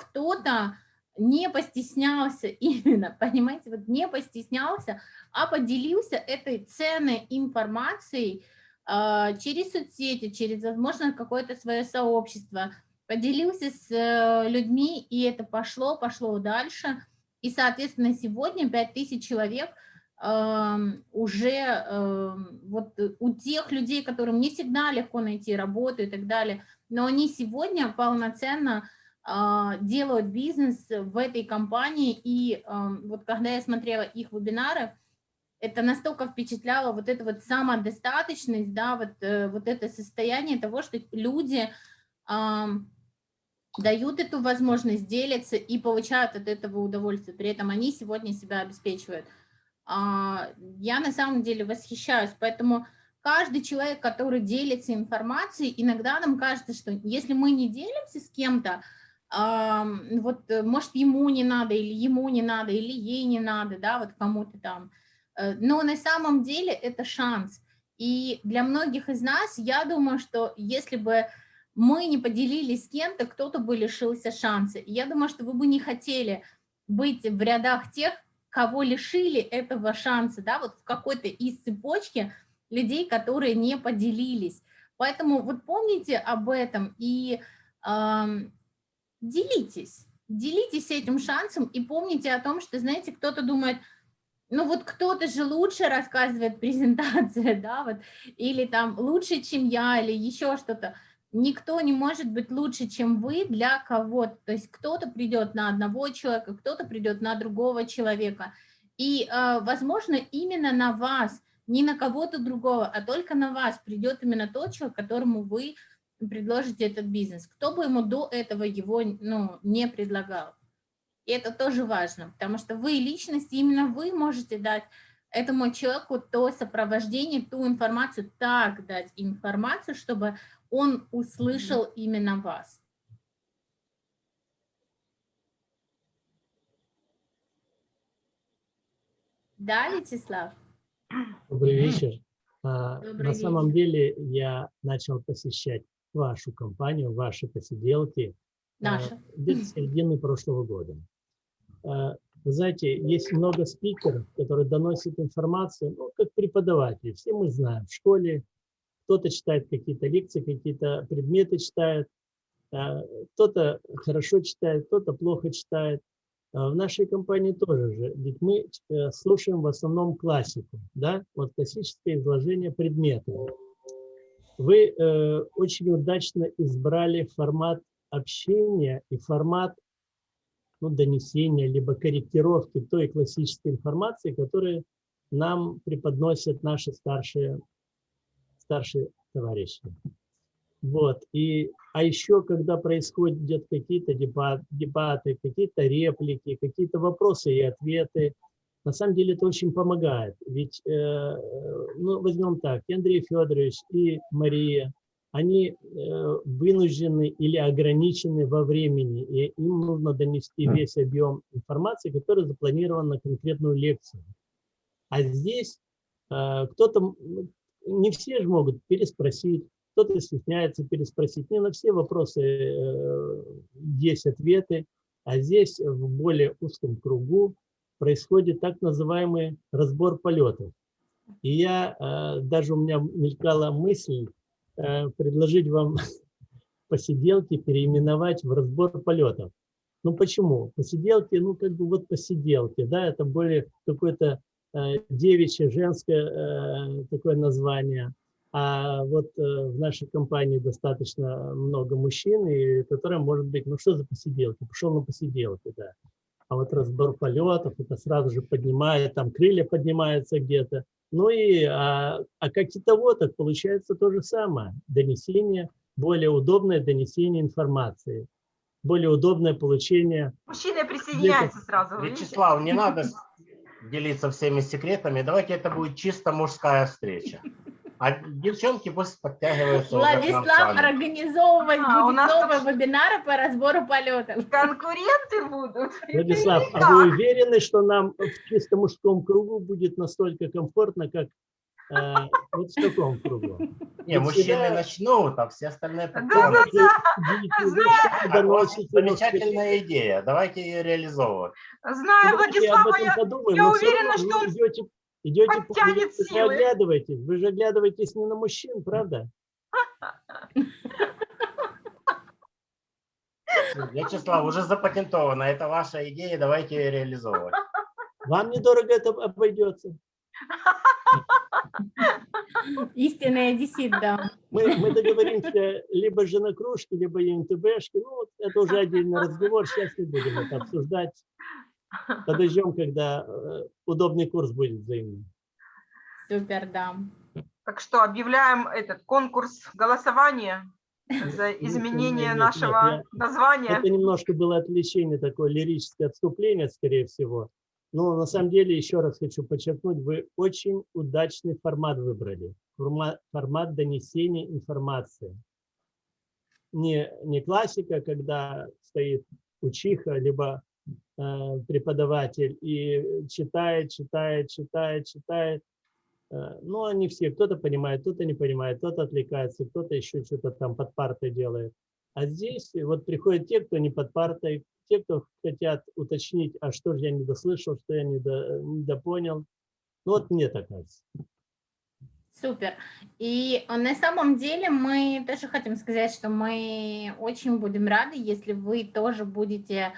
кто-то не постеснялся именно, понимаете, вот не постеснялся, а поделился этой ценной информацией а, через соцсети, через, возможно, какое-то свое сообщество, поделился с э, людьми, и это пошло, пошло дальше. И, соответственно, сегодня 5000 человек эм, уже эм, вот у тех людей, которым не всегда легко найти работу и так далее, но они сегодня полноценно делают бизнес в этой компании, и эм, вот когда я смотрела их вебинары, это настолько впечатляло вот эта вот самодостаточность, да, вот, э, вот это состояние того, что люди дают эту возможность, делятся и получают от этого удовольствие. При этом они сегодня себя обеспечивают. А, я на самом деле восхищаюсь, поэтому каждый человек, который делится информацией, иногда нам кажется, что если мы не делимся с кем-то, вот может ему не надо, или ему не надо, или ей не надо, да, вот кому-то там. Э, но на самом деле это шанс. И для многих из нас, я думаю, что если бы мы не поделились с кем-то, кто-то бы лишился шанса. Я думаю, что вы бы не хотели быть в рядах тех, кого лишили этого шанса, да, вот в какой-то из цепочки людей, которые не поделились. Поэтому вот помните об этом и э, делитесь, делитесь этим шансом и помните о том, что, знаете, кто-то думает, ну вот кто-то же лучше рассказывает презентации, да, вот, или там лучше, чем я, или еще что-то никто не может быть лучше, чем вы для кого-то. То есть кто-то придет на одного человека, кто-то придет на другого человека. И, э, возможно, именно на вас, не на кого-то другого, а только на вас придет именно тот человек, которому вы предложите этот бизнес. Кто бы ему до этого его ну, не предлагал. И это тоже важно, потому что вы личность, именно вы можете дать этому человеку то сопровождение, ту информацию, так дать информацию, чтобы он услышал именно вас. Да, Вячеслав? Добрый вечер. А, Добрый На вечер. самом деле я начал посещать вашу компанию, ваши посиделки а, Наша. где-то середины прошлого года. А, Вы знаете, есть много спикеров, которые доносят информацию, ну, как преподаватели. Все мы знаем, в школе кто-то читает какие-то лекции, какие-то предметы читает, а, кто-то хорошо читает, кто-то плохо читает. А В нашей компании тоже же, ведь мы э, слушаем в основном классику, да, вот классическое изложение предметов. Вы э, очень удачно избрали формат общения и формат ну, донесения, либо корректировки той классической информации, которую нам преподносят наши старшие, старшие товарищи. Вот. И, а еще, когда происходят какие-то дебат, дебаты, какие-то реплики, какие-то вопросы и ответы, на самом деле это очень помогает. Ведь, э, ну, возьмем так, и Андрей Федорович и Мария, они э, вынуждены или ограничены во времени, и им нужно донести весь объем информации, который запланирован на конкретную лекцию. А здесь э, кто-то, не все же могут переспросить, кто-то стесняется переспросить. Не на все вопросы э, есть ответы, а здесь в более узком кругу происходит так называемый разбор полетов. И я, э, даже у меня мелькала мысль э, предложить вам посиделки переименовать в разбор полетов. Ну почему? Посиделки, ну как бы вот посиделки, да, это более какое-то э, девичье, женское такое название. А вот в нашей компании достаточно много мужчин, и которые, может быть, ну что за посиделки? Пошел на посиделки, да. А вот разбор полетов, это сразу же поднимает, там крылья поднимаются где-то. Ну и, а, а как китоводах получается то же самое. Донесение, более удобное донесение информации, более удобное получение. Мужчины присоединяются сразу. видите? Вячеслав, не надо делиться всеми секретами. Давайте это будет чисто мужская встреча. А девчонки пусть подтягиваются. Владислав организовывать А, у будет нас новые вебинары по разбору полетов. Конкуренты будут. Владислав, а вы уверены, что нам в чисто мужском кругу будет настолько комфортно, как э, вот в таком кругу? Не, мужчины всегда- начнут, а все остальные Да, потом. да, да. Но замечательная идея. Давайте ее реализовывать. Знаю, этом я, я всё уверена, что вы идете Идете вы оглядываетесь. Вы же оглядываетесь не на мужчин, правда? Вячеслав, уже запатентовано. Это ваша идея, давайте ее реализовывать. Вам недорого это обойдется. Истинный одессит, да. Мы, мы договоримся либо же на кружке, либо ЮНТБшки. Ну, это уже отдельный разговор. Сейчас не будем это обсуждать. Подождем, когда э, удобный курс будет взаимный. Супер, да. Так что объявляем этот конкурс голосования за изменение нет, нет, нашего я- названия. Это немножко было отвлечение, такое лирическое отступление, скорее всего. Но на самом деле, еще раз хочу подчеркнуть, вы очень удачный формат выбрали. Формат, донесения информации. Не, не классика, когда стоит учиха, либо преподаватель и читает, читает, читает, читает. Э, Ну, они все, кто-то понимает, кто-то не понимает, кто-то отвлекается, кто-то еще что-то там под партой делает. А здесь вот приходят те, кто не под партой, те, кто хотят уточнить, а что же я не дослышал, что я не недопонял. Ну, вот мне так кажется. Супер. И э, на самом деле мы тоже хотим сказать, что мы очень будем рады, если вы тоже будете...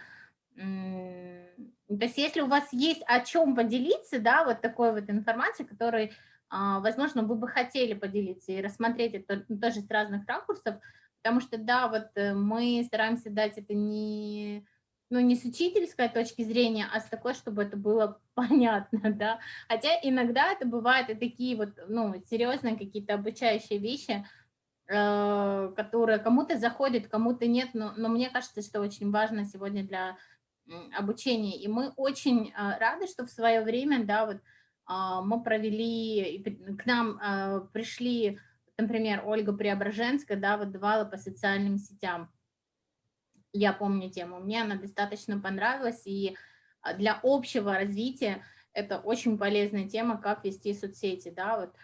То есть если у вас есть о чем поделиться, да, вот такой вот информацией, которой, а, возможно, вы бы хотели поделиться и рассмотреть это тоже с разных ракурсов, потому что, да, вот э, мы стараемся дать это не ну, не с учительской точки зрения, а с такой, чтобы это было понятно, да. Хотя иногда это бывают и такие вот, ну, серьезные какие-то обучающие вещи, э, которые кому-то заходят, кому-то нет, но, но мне кажется, что очень важно сегодня для м, обучения. И мы очень э, рады, что в свое время, да, вот а, мы провели, к нам э, пришли, например, Ольга Преображенская, да, вот давала по социальным сетям я помню тему, мне она достаточно понравилась, и а, для общего развития это очень полезная тема, как вести соцсети, да, вот.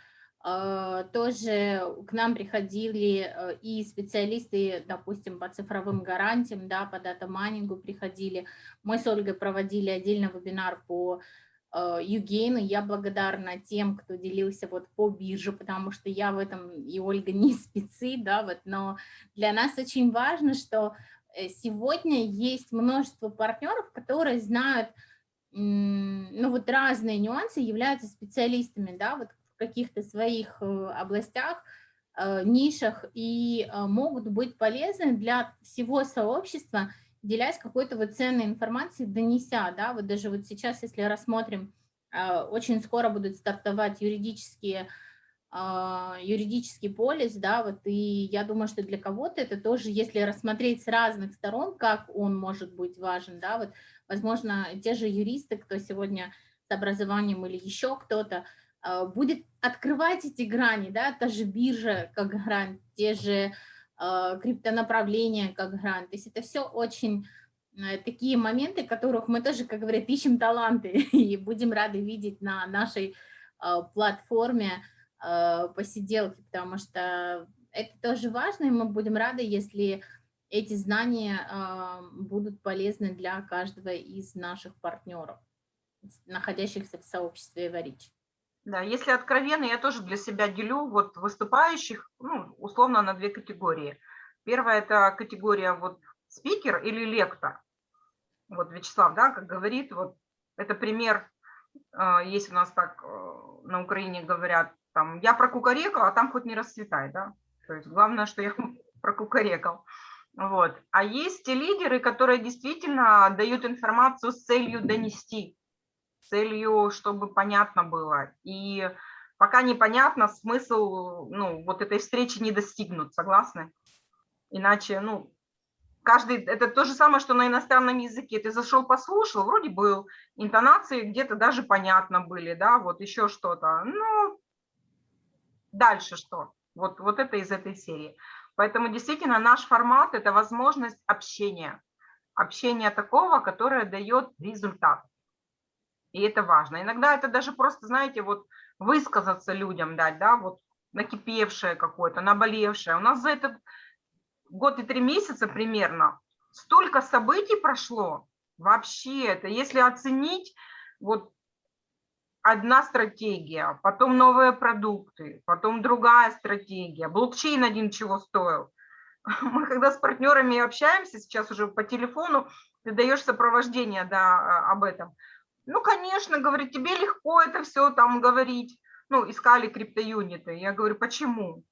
А, Тоже к нам приходили э, и специалисты, допустим, по цифровым гарантиям, да, по дата-майнингу приходили. Мы с Ольгой проводили отдельно вебинар по э, Югейну. Я благодарна тем, кто делился вот по бирже, потому что я в этом, и Ольга не спецы, да, вот, но для нас очень важно, что э, сегодня есть множество партнеров, которые знают, ну вот разные нюансы, являются специалистами, да, вот каких-то своих э, областях, э, нишах и э, могут быть полезны для всего сообщества, делясь какой-то вот ценной информацией, донеся, да, вот даже вот сейчас, если рассмотрим, очень скоро будут стартовать юридические а, юридический полис, да, вот, и я думаю, что для кого-то это тоже, если рассмотреть с разных сторон, как он может быть важен, да, вот, возможно, те же юристы, кто сегодня с образованием или еще кто-то, будет открывать эти грани, да, та же биржа как грань, те же а, криптонаправления как грань, то есть это все очень э, такие моменты, которых мы тоже, как говорят, ищем таланты и будем рады видеть на нашей платформе, э, посиделки, потому что это тоже важно, и мы будем рады, если эти знания э, будут полезны для каждого из наших партнеров, находящихся в сообществе Эварич. Да, если откровенно, я тоже для себя делю вот выступающих, ну, условно, на две категории. Первая – это категория вот спикер или лектор. Вот Вячеслав, да, как говорит, вот это пример, э, есть у нас так э, на Украине говорят, там, я прокукарекал, а там хоть не расцветай, да. То есть главное, что я прокукарекал. Вот. А есть те лидеры, которые действительно дают информацию с целью донести, целью, чтобы понятно было. И пока непонятно, смысл ну, вот этой встречи не достигнут, согласны? Иначе, ну, каждый, это то же самое, что на иностранном языке. Ты зашел, послушал, вроде был, интонации где-то даже понятно были, да, вот еще что-то. Ну, дальше что? Вот, вот это из этой серии. Поэтому действительно наш формат – это возможность общения. Общения такого, которое дает результат. И это важно. Иногда это даже просто, знаете, вот высказаться людям дать, да, вот накипевшее какое-то, наболевшее. У нас за этот год и три месяца примерно столько событий прошло. Вообще, это если оценить, вот одна стратегия, потом новые продукты, потом другая стратегия. Блокчейн один чего стоил. Мы когда с партнерами общаемся сейчас уже по телефону, ты даешь сопровождение да, об этом. Ну, конечно, говорит, тебе легко это все там говорить. Ну, искали криптоюниты. Я говорю, почему?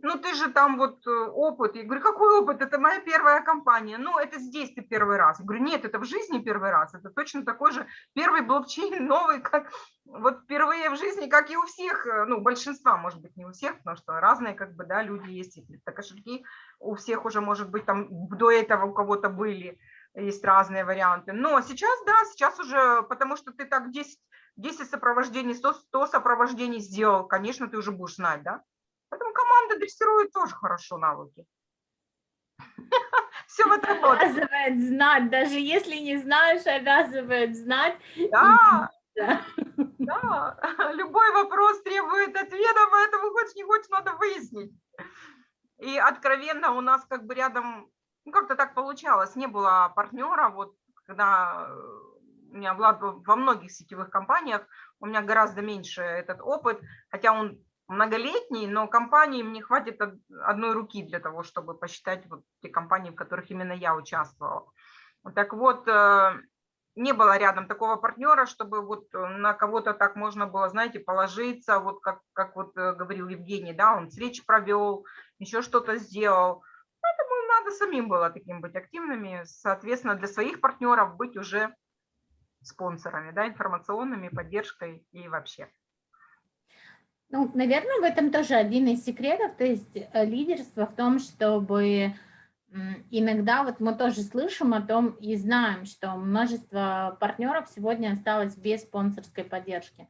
Ну, ты же там вот э, опыт. Я говорю, какой опыт? Это моя первая компания. Ну, это здесь ты первый раз. Я говорю, нет, это в жизни первый раз. Это точно такой же первый блокчейн новый, как вот впервые в жизни, как и у всех, э, ну, большинства, может быть, не у всех, потому что разные, как бы, да, люди есть, и криптокошельки у всех уже, может быть, там до этого у кого-то были, есть разные варианты. Но сейчас, да, сейчас уже, потому что ты так 10, 10 сопровождений, 100, 100 сопровождений сделал, конечно, ты уже будешь знать, да? Поэтому команда дрессирует тоже хорошо навыки. Все в этом Обязывает знать, даже если не знаешь, обязывает знать. Да, да, любой вопрос требует ответа, поэтому хочешь не хочешь, надо выяснить. И откровенно у нас как бы рядом, ну как-то так получалось, не было партнера, вот когда у меня Влад во многих сетевых компаниях, у меня гораздо меньше этот опыт, хотя он многолетний, но компании мне хватит одной руки для того, чтобы посчитать вот те компании, в которых именно я участвовала. Так вот, э, не было рядом такого партнера, чтобы вот на кого-то так можно было, знаете, положиться, вот как, как вот э, говорил Евгений, да, он встречи провел, еще что-то сделал. Надо самим было таким быть активными, соответственно, для своих партнеров быть уже спонсорами, да, информационными, поддержкой и вообще. Ну, наверное, в этом тоже один из секретов, то есть э, лидерство в том, чтобы иногда вот мы тоже слышим о том и знаем, что множество партнеров сегодня осталось без спонсорской поддержки.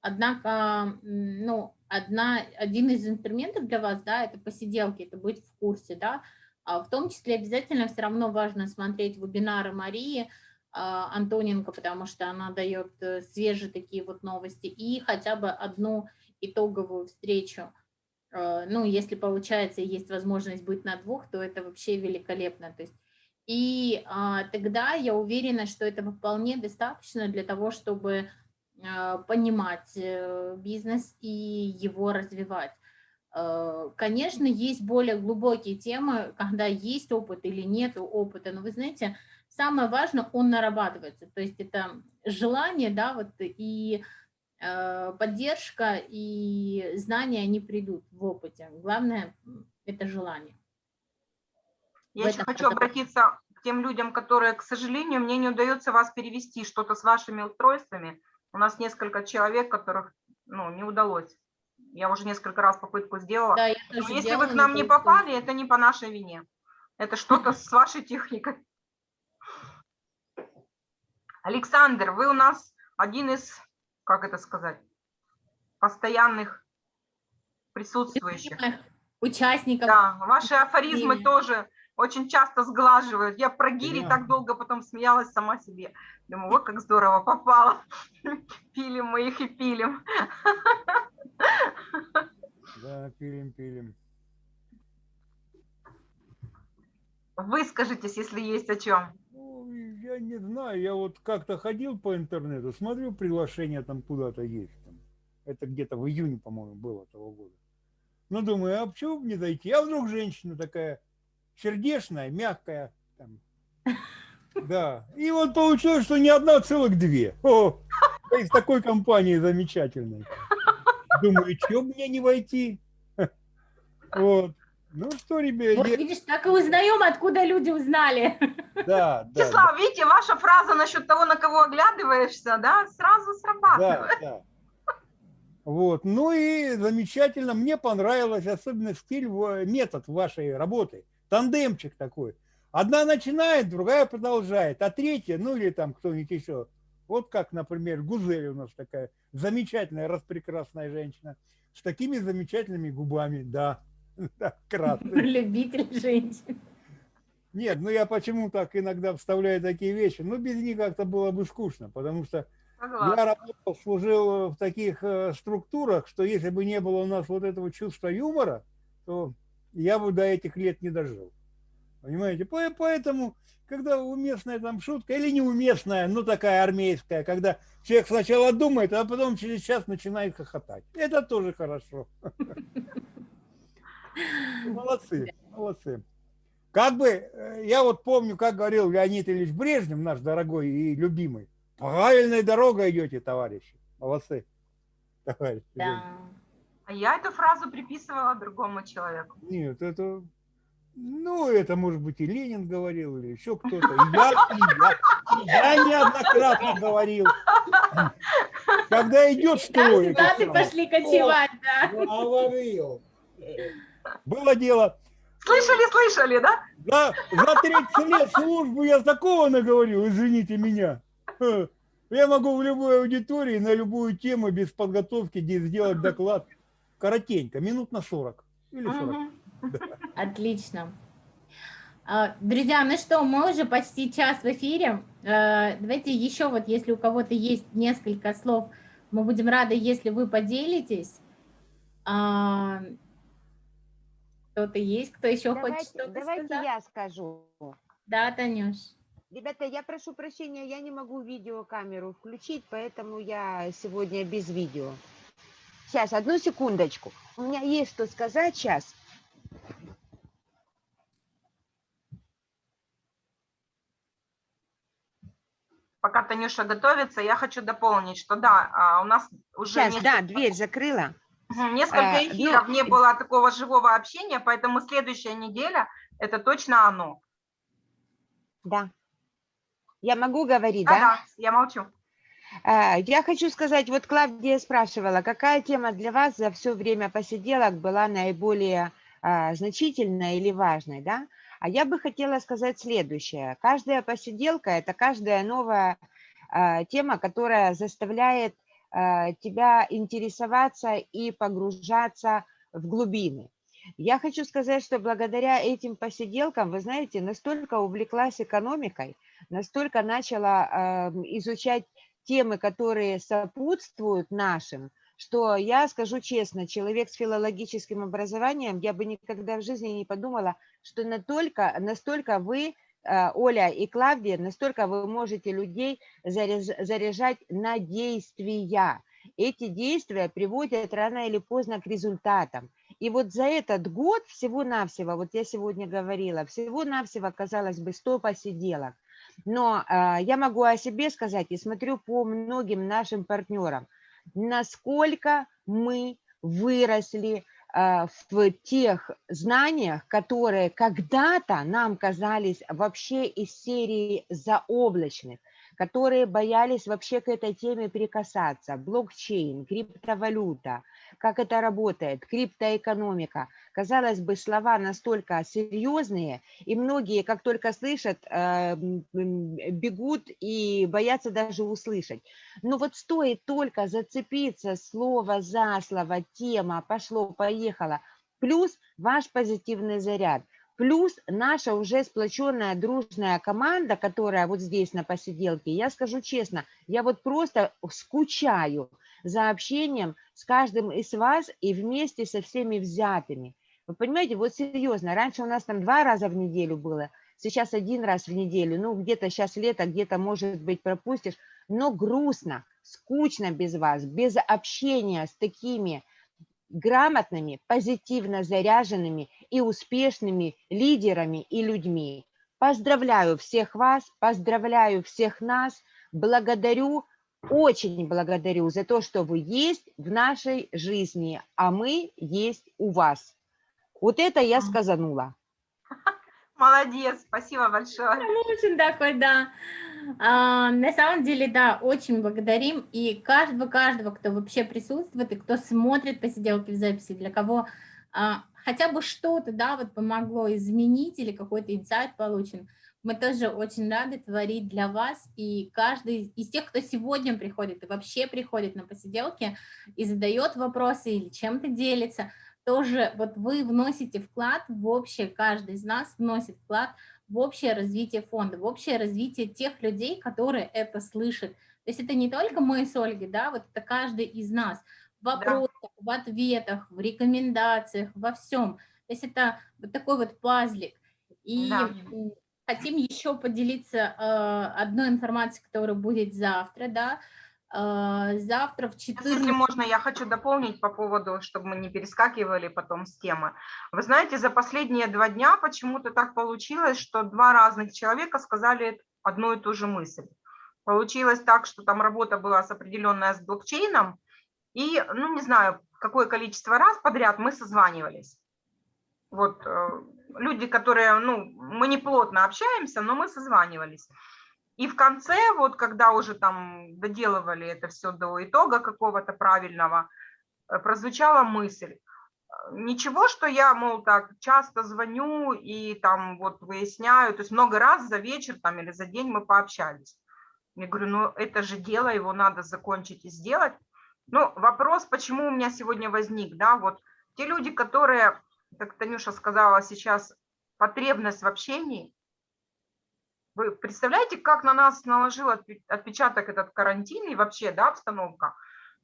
Однако, ну, одна, один из инструментов для вас, да, это посиделки, это быть в курсе, да, в том числе обязательно все равно важно смотреть вебинары Марии а, Антоненко, потому что она дает э, свежие такие вот новости, и хотя бы одну итоговую встречу. Э, ну, если получается, есть возможность быть на двух, то это вообще великолепно. То есть, и а, тогда я уверена, что этого вполне достаточно для того, чтобы а, понимать бизнес и его развивать. Конечно, есть более глубокие темы, когда есть опыт или нет опыта, но вы знаете, самое важное, он нарабатывается, то есть это желание, да, вот и Э, поддержка и знания, они придут в опыте. Главное – это желание. Я еще хочу обратиться к тем людям, которые, к сожалению, мне не удается вас перевести что-то с вашими устройствами. У нас несколько человек, которых ну, не удалось. Я уже несколько раз попытку сделала. Да, если делала, вы к нам не попали, это не по нашей вине. Это что-то с вашей техникой. Александр, вы у нас один из как это сказать, постоянных присутствующих. Участников. Да, ваши афоризмы тоже очень часто сглаживают. Я про гири да. так долго потом смеялась сама себе. Думаю, вот как здорово попало. Пилим мы их и пилим. Да, пилим, пилим. Выскажитесь, если есть о чем я не знаю, я вот как-то ходил по интернету, смотрю, приглашение там куда-то есть. Там. Это где-то в июне, по-моему, было того года. Ну, думаю, а почему бы не зайти? А вдруг женщина такая сердечная, мягкая. Там. Да. И вот получилось, что не одна, целых две. О, из такой компании замечательной. Думаю, что мне не войти? Вот. Ну что, ребята... Вот видишь, так и узнаем, откуда люди узнали. Да, да. Числав, да. видите, ваша фраза насчет того, на кого оглядываешься, да, сразу срабатывает. Да, да. Вот, ну и замечательно, мне понравилось, особенно стиль, метод вашей работы, тандемчик такой. Одна начинает, другая продолжает, а третья, ну или там кто-нибудь еще, вот как, например, Гузель у нас такая замечательная, распрекрасная женщина, с такими замечательными губами, да. Любитель женщин. Нет, ну я почему так иногда вставляю такие вещи? Ну, без них как-то было бы скучно, потому что я работал, служил в таких э, структурах, что если бы не было у нас вот этого чувства юмора, то я бы до этих лет не дожил. Понимаете? По- Поэтому, когда уместная там шутка или неуместная, ну такая армейская, когда человек сначала думает, а потом через час начинает хохотать. Это тоже хорошо. Молодцы, молодцы. Как бы, э, я вот помню, как говорил Леонид Ильич Брежнев, наш дорогой и любимый, правильной дорогой идете, товарищи. Молодцы. Товарищи. А я эту фразу приписывала другому человеку. Нет, это, ну, это может быть и Ленин говорил, или еще кто-то. Я, я, я неоднократно говорил. Когда идет строй. это Солдаты самое, пошли кочевать, да. Говорил. Было дело. Слышали, слышали, да? За, за 30 лет службы я такого наговорил, извините меня. Я могу в любой аудитории на любую тему без подготовки де- сделать доклад коротенько, минут на 40 или 40. Отлично. А, Друзья, ну что, мы уже почти час в эфире. Э, Давайте еще вот, если у кого-то есть несколько слов, мы будем рады, если вы поделитесь. А, Кто-то есть, кто еще хочет Давайте, что-то давайте сказать? я скажу. Да, Танюш. Ребята, я прошу прощения, я не могу видеокамеру включить, поэтому я сегодня без видео. Сейчас, одну секундочку. У меня есть что сказать сейчас. Пока Танюша готовится, я хочу дополнить, что да, а, у нас уже Сейчас, да, несколько- дверь закрыла. Несколько А, ну, эфиров не было такого живого общения, поэтому следующая неделя – это точно оно. Да. Я могу говорить, Да, да? да, я молчу. А, Я хочу сказать, вот Клавдия спрашивала, какая тема для вас за все время посиделок была наиболее значительной или важной, да? А я бы хотела сказать следующее. Каждая посиделка – это каждая новая а, тема, которая заставляет а, тебя интересоваться и погружаться в глубины. Я хочу сказать, что благодаря этим посиделкам, вы знаете, настолько увлеклась экономикой, настолько начала а, изучать темы, которые сопутствуют нашим, что я скажу честно, человек с филологическим образованием, я бы никогда в жизни не подумала, что настолько, настолько вы, э, Оля и Клавдия, настолько вы можете людей заряж- заряжать на действия. Эти действия приводят рано или поздно к результатам. И вот за этот год всего-навсего, вот я сегодня говорила, всего-навсего, казалось бы, 100 посиделок. Но а, я могу о себе сказать и смотрю по многим нашим партнерам, насколько мы выросли а, в тех знаниях, которые когда-то нам казались вообще из серии заоблачных, которые боялись вообще к этой теме прикасаться. Блокчейн, криптовалюта, как это работает, криптоэкономика. Казалось бы, слова настолько серьезные, и многие, как только слышат, э, бегут и боятся даже услышать. Но вот стоит только зацепиться слово за слово, тема, пошло, поехало, плюс ваш позитивный заряд, плюс наша уже сплоченная дружная команда, которая вот здесь на посиделке, я скажу честно, я вот просто скучаю за общением с каждым из вас и вместе со всеми взятыми. Вы понимаете, вот серьезно, раньше у нас там два раза в неделю было, сейчас один раз в неделю, ну где-то сейчас лето, где-то, может быть, пропустишь, но грустно, скучно без вас, без общения с такими грамотными, позитивно заряженными и успешными лидерами и людьми. Поздравляю всех вас, поздравляю всех нас, благодарю, очень благодарю за то, что вы есть в нашей жизни, а мы есть у вас. Вот это я сказанула. Молодец, спасибо большое. Очень такой, да. А, на самом деле, да, очень благодарим и каждого, каждого, кто вообще присутствует и кто смотрит посиделки в записи, для кого а, хотя бы что-то, да, вот помогло изменить или какой-то инсайт получен. Мы тоже очень рады творить для вас, и каждый из тех, кто сегодня приходит и вообще приходит на посиделки и задает вопросы или чем-то делится, тоже вот вы вносите вклад в общее, каждый из нас вносит вклад в общее развитие фонда, в общее развитие тех людей, которые это слышат. То есть это не только мы с Ольгой, да, вот это каждый из нас в вопросах, в ответах, в рекомендациях, во всем. То есть это вот такой вот пазлик. И Да. хотим еще поделиться э, одной информацией, которая будет завтра, да. Э, Завтра в Сейчас, 14... Если можно, я хочу дополнить по поводу, чтобы мы не перескакивали потом с темы. Вы знаете, за последние два дня почему-то так получилось, что два разных человека сказали одну и ту же мысль. Получилось так, что там работа была с определенная с блокчейном, и, ну, не знаю, какое количество раз подряд мы созванивались. Вот э, люди, которые, ну, мы не плотно общаемся, но мы созванивались. И в конце, вот когда уже там доделывали это все до итога какого-то правильного, э, прозвучала мысль. э, Ничего, что я, мол, так часто звоню и там вот выясняю, то есть много раз за вечер там или за день мы пообщались. Я говорю, ну это же дело, его надо закончить и сделать. Ну, вопрос, почему у меня сегодня возник, да, вот те люди, которые, как Танюша сказала сейчас, потребность в общении, вы представляете, как на нас наложил отпе- отпечаток этот карантин и вообще, да, обстановка?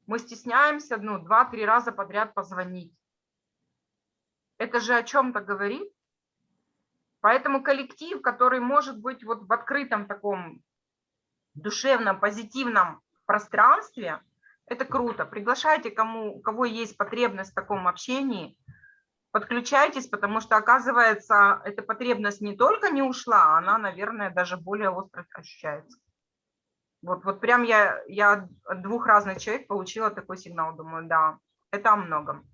Мы стесняемся, ну, два-три раза подряд позвонить. Это же о чем-то говорит. Поэтому коллектив, который может быть вот в открытом таком душевном, позитивном пространстве, это круто. Приглашайте, кому, у кого есть потребность в таком общении, подключайтесь, потому что, оказывается, эта потребность не только не ушла, она, наверное, даже более остро ощущается. Вот, вот прям я, я от двух разных человек получила такой сигнал, думаю, да, это о многом.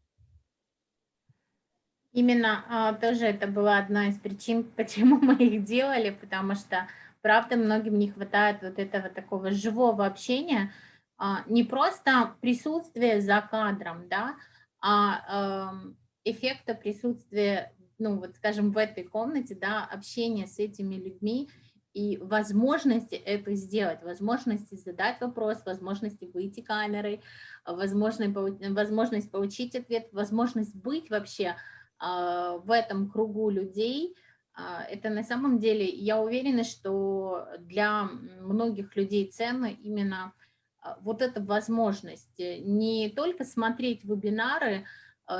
Именно а, тоже это была одна из причин, почему мы их делали, потому что, правда, многим не хватает вот этого такого живого общения, а, не просто присутствия за кадром, да, а эм, эффекта присутствия, ну вот скажем, в этой комнате, да, общения с этими людьми и возможности это сделать, возможности задать вопрос, возможности выйти камерой, возможность, возможность получить ответ, возможность быть вообще а, в этом кругу людей, а, это на самом деле, я уверена, что для многих людей ценно именно а, вот эта возможность э, не только смотреть вебинары,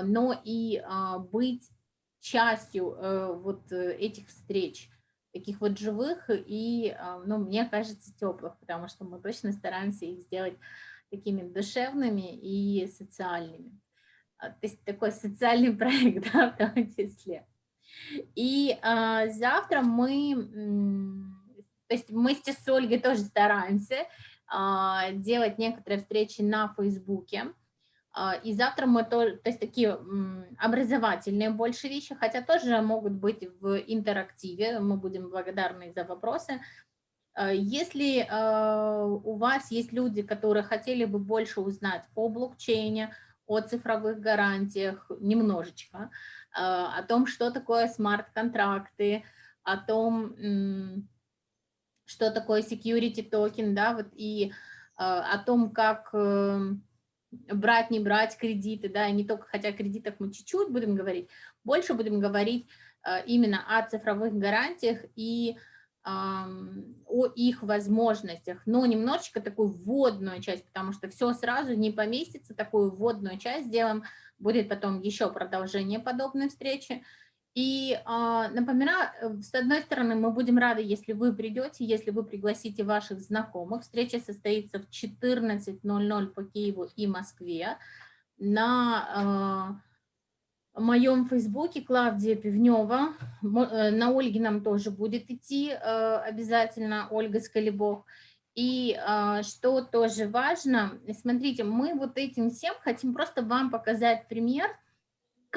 но и а, быть частью э, вот э, этих встреч, таких вот живых и, а, ну, мне кажется, теплых, потому что мы точно стараемся их сделать такими душевными и социальными. А, То есть такой социальный проект, да, в том числе. И завтра мы, то есть мы с Ольгой тоже стараемся делать некоторые встречи на Фейсбуке. А, И завтра мы тоже, то есть такие образовательные больше вещи, хотя тоже могут быть в интерактиве, мы будем благодарны за вопросы. А, Если а, у вас есть люди, которые хотели бы больше узнать о блокчейне, о цифровых гарантиях немножечко, о том, что такое смарт-контракты, о том, что такое security токен, да, вот и о том, как э, брать, не брать кредиты, да, не только, хотя о кредитах мы чуть-чуть будем говорить, больше будем говорить а, именно о цифровых гарантиях и о их возможностях, но немножечко такую вводную часть, потому что все сразу не поместится, такую вводную часть сделаем, будет потом еще продолжение подобной встречи. И а, напоминаю, э, с одной стороны, мы будем рады, если вы придете, если вы пригласите ваших знакомых. Встреча состоится в 14.00 по Киеву и Москве на а, моем фейсбуке Клавдия Пивнева. Э, На Ольгином тоже будет идти э, обязательно Ольга Скалибох. И а, что тоже важно, смотрите, мы вот этим всем хотим просто вам показать пример,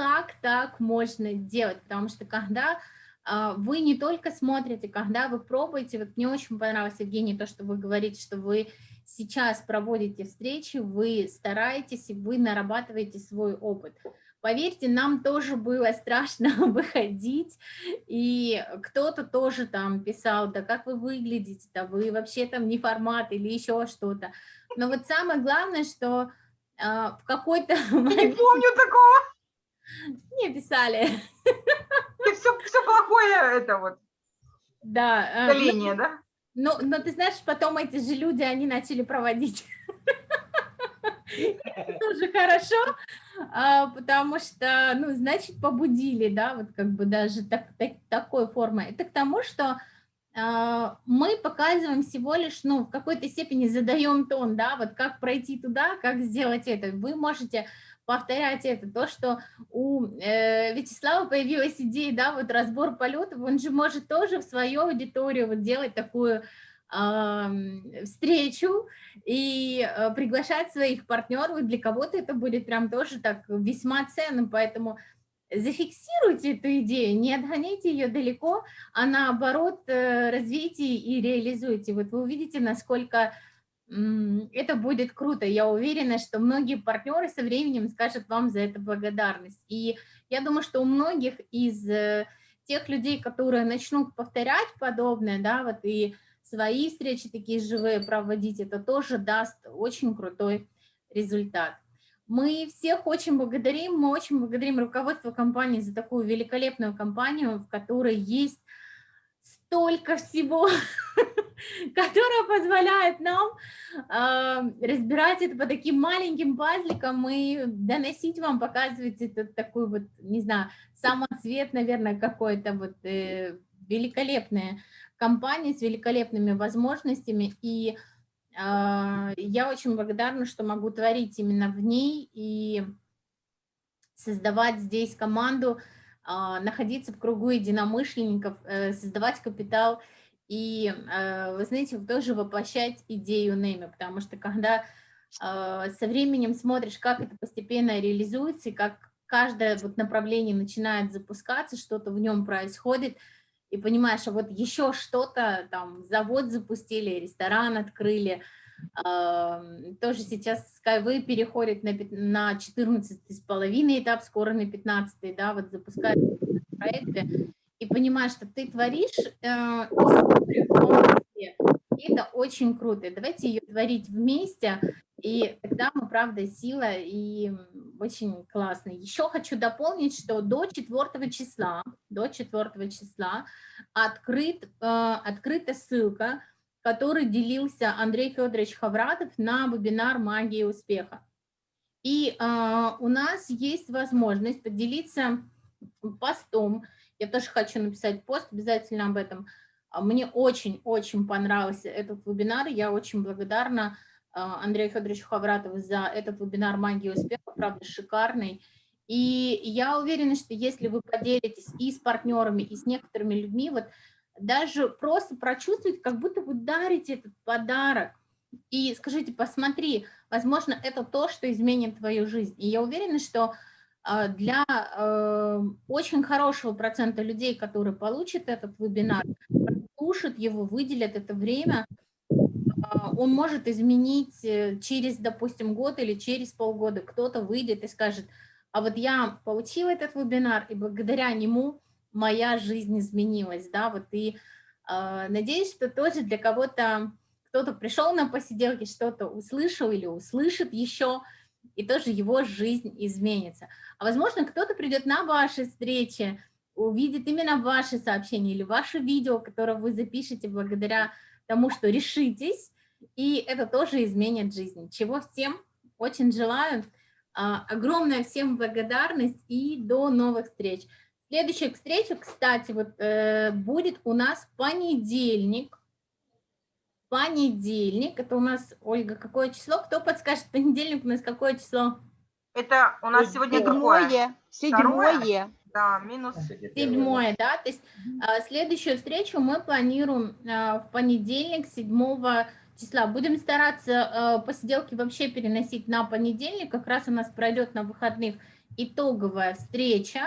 как так можно делать, потому что когда а, вы не только смотрите, когда вы пробуете, вот мне очень понравилось, Евгений, то, что вы говорите, что вы сейчас проводите встречи, вы стараетесь, и вы нарабатываете свой опыт. Поверьте, нам тоже было страшно выходить, и кто-то тоже там писал, да как вы выглядите, да вы вообще там не формат или еще что-то. Но вот самое главное, что а, в какой-то Не помню такого. Не писали. И все, все плохое это вот. Да. э, ну, Поколение, да? Ну, но ты знаешь, потом эти же люди, они начали проводить. тоже хорошо, а, потому что, ну, значит, побудили, да, вот как бы даже так, так, такой формой. Это к тому, что а, мы показываем всего лишь, ну, в какой-то степени задаем тон, да, вот как пройти туда, как сделать это. Вы можете повторять это. То, что у э, Вячеслава появилась идея, да, вот разбор полетов, он же может тоже в свою аудиторию вот делать такую встречу и э, приглашать своих партнеров. Для кого-то это будет прям тоже так весьма ценным, поэтому зафиксируйте эту идею, не отгоните ее далеко, а наоборот э, развейте и реализуйте. Вот вы увидите, насколько это будет круто. Я уверена, что многие партнеры со временем скажут вам за это благодарность. И я думаю, что у многих из э, тех людей, которые начнут повторять подобное, да, вот и свои встречи такие живые проводить, это тоже даст очень крутой результат. Мы всех очень благодарим, мы очень благодарим руководство компании за такую великолепную компанию, в которой есть столько всего, которое позволяет нам э, разбирать это по таким маленьким пазликам и доносить вам, показывать это такой вот, не знаю, самоцвет, наверное, какой-то вот э, великолепное компания с великолепными возможностями, и э, я очень благодарна, что могу творить именно в ней и создавать здесь команду, находиться в кругу единомышленников, э, создавать капитал и, э, вы знаете, тоже воплощать идею Нейма, потому что когда э, со временем смотришь, как это постепенно реализуется, и как каждое вот направление начинает запускаться, что-то в нем происходит – и понимаешь, а вот еще что-то, там, завод запустили, ресторан открыли, тоже сейчас Skyway переходит на, на 14 с половиной этап, скоро на 15, да, вот запускают проекты, и понимаешь, что ты творишь э, и это очень круто. Давайте ее творить вместе, и тогда мы, правда, сила и очень классно. Еще хочу дополнить, что до 4 числа, до 4 числа открыт, э, открыта ссылка, который делился Андрей Федорович Хавратов на вебинар «Магия успеха». И э, у нас есть возможность поделиться постом. Я тоже хочу написать пост обязательно об этом. Мне очень-очень понравился этот вебинар. Я очень благодарна а, Андрею Федоровичу Хавратову за этот вебинар «Магия успеха», правда, шикарный. И я уверена, что если вы поделитесь и с партнерами, и с некоторыми людьми, вот даже просто прочувствовать, как будто вы дарите этот подарок, и скажите, посмотри, возможно, это то, что изменит твою жизнь. И я уверена, что а, для э, очень хорошего процента людей, которые получат этот вебинар, слушают его, выделят это время, а, он может изменить э, через, допустим, год или через полгода. Кто-то выйдет и скажет, а вот я получил этот вебинар, и благодаря нему моя жизнь изменилась. Да? Вот и э, надеюсь, что тоже для кого-то, кто-то пришел на посиделки, что-то услышал или услышит еще, и тоже его жизнь изменится. А возможно, кто-то придет на ваши встречи, увидит именно ваши сообщения или ваше видео, которое вы запишете благодаря тому, что решитесь, и это тоже изменит жизнь. Чего всем очень желаю. А, огромная всем благодарность и до новых встреч. Следующая встреча, кстати, вот э, будет у нас понедельник. Понедельник, это у нас, Ольга, какое число? Кто подскажет, понедельник у нас какое число? Это у нас сегодня седьмое. Седьмое. Да, минус седьмое, да, то есть а, следующую встречу мы планируем а, в понедельник, 7 числа. Будем стараться а, посиделки вообще переносить на понедельник, как раз у нас пройдет на выходных итоговая встреча.